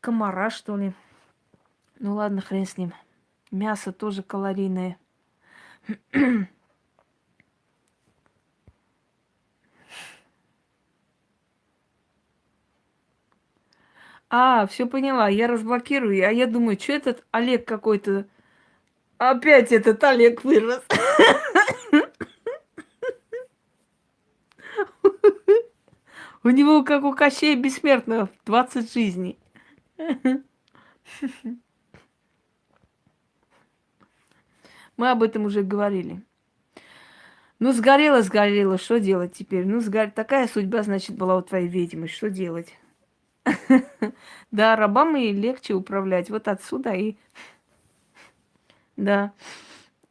Комара, что ли? Ну ладно, хрен с ним. Мясо тоже калорийное. А, все поняла, я разблокирую. А я думаю, что этот Олег какой-то... Опять этот Олег вырос. У него, как у Кощея Бессмертного, 20 жизней. Мы об этом уже говорили. Ну, сгорело, сгорело, что делать теперь? Ну, сгор... такая судьба, значит, была у твоей ведьмы, что делать? Да, рабам и легче управлять. Вот отсюда и... Да.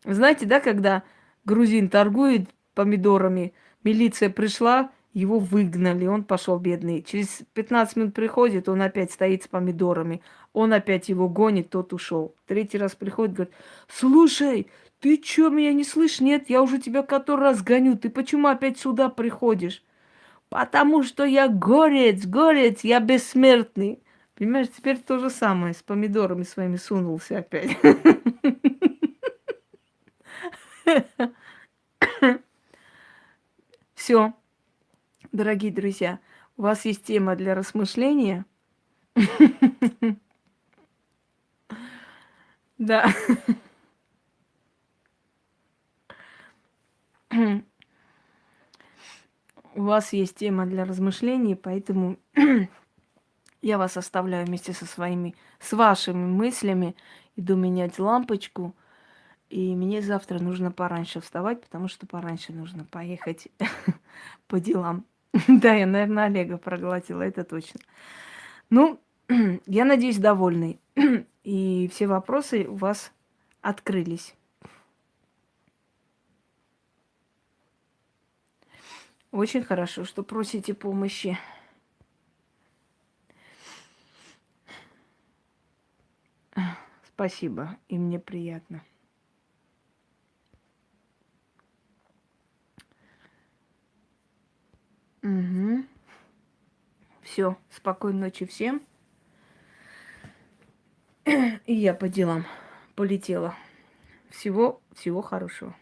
Знаете, да, когда грузин торгует помидорами, милиция пришла, его выгнали, он пошел бедный. Через 15 минут приходит, он опять стоит с помидорами. Он опять его гонит, тот ушел. Третий раз приходит, говорит, слушай, ты что, меня не слышишь? Нет, я уже тебя который раз гоню. Ты почему опять сюда приходишь? Потому что я горец, горец, я бессмертный. Понимаешь, теперь то же самое, с помидорами своими сунулся опять. Все дорогие друзья, У вас есть тема для размышления. Да. У вас есть тема для размышлений, поэтому я вас оставляю вместе со своими, с вашими мыслями. Иду менять лампочку. И мне завтра нужно пораньше вставать, потому что пораньше нужно поехать по делам. Да, я, наверное, Олега проглотила, это точно. Ну, я надеюсь, довольны. И все вопросы у вас открылись. Очень хорошо, что просите помощи. Спасибо, и мне приятно. Угу. Все, спокойной ночи всем. И я по делам полетела. Всего, всего хорошего.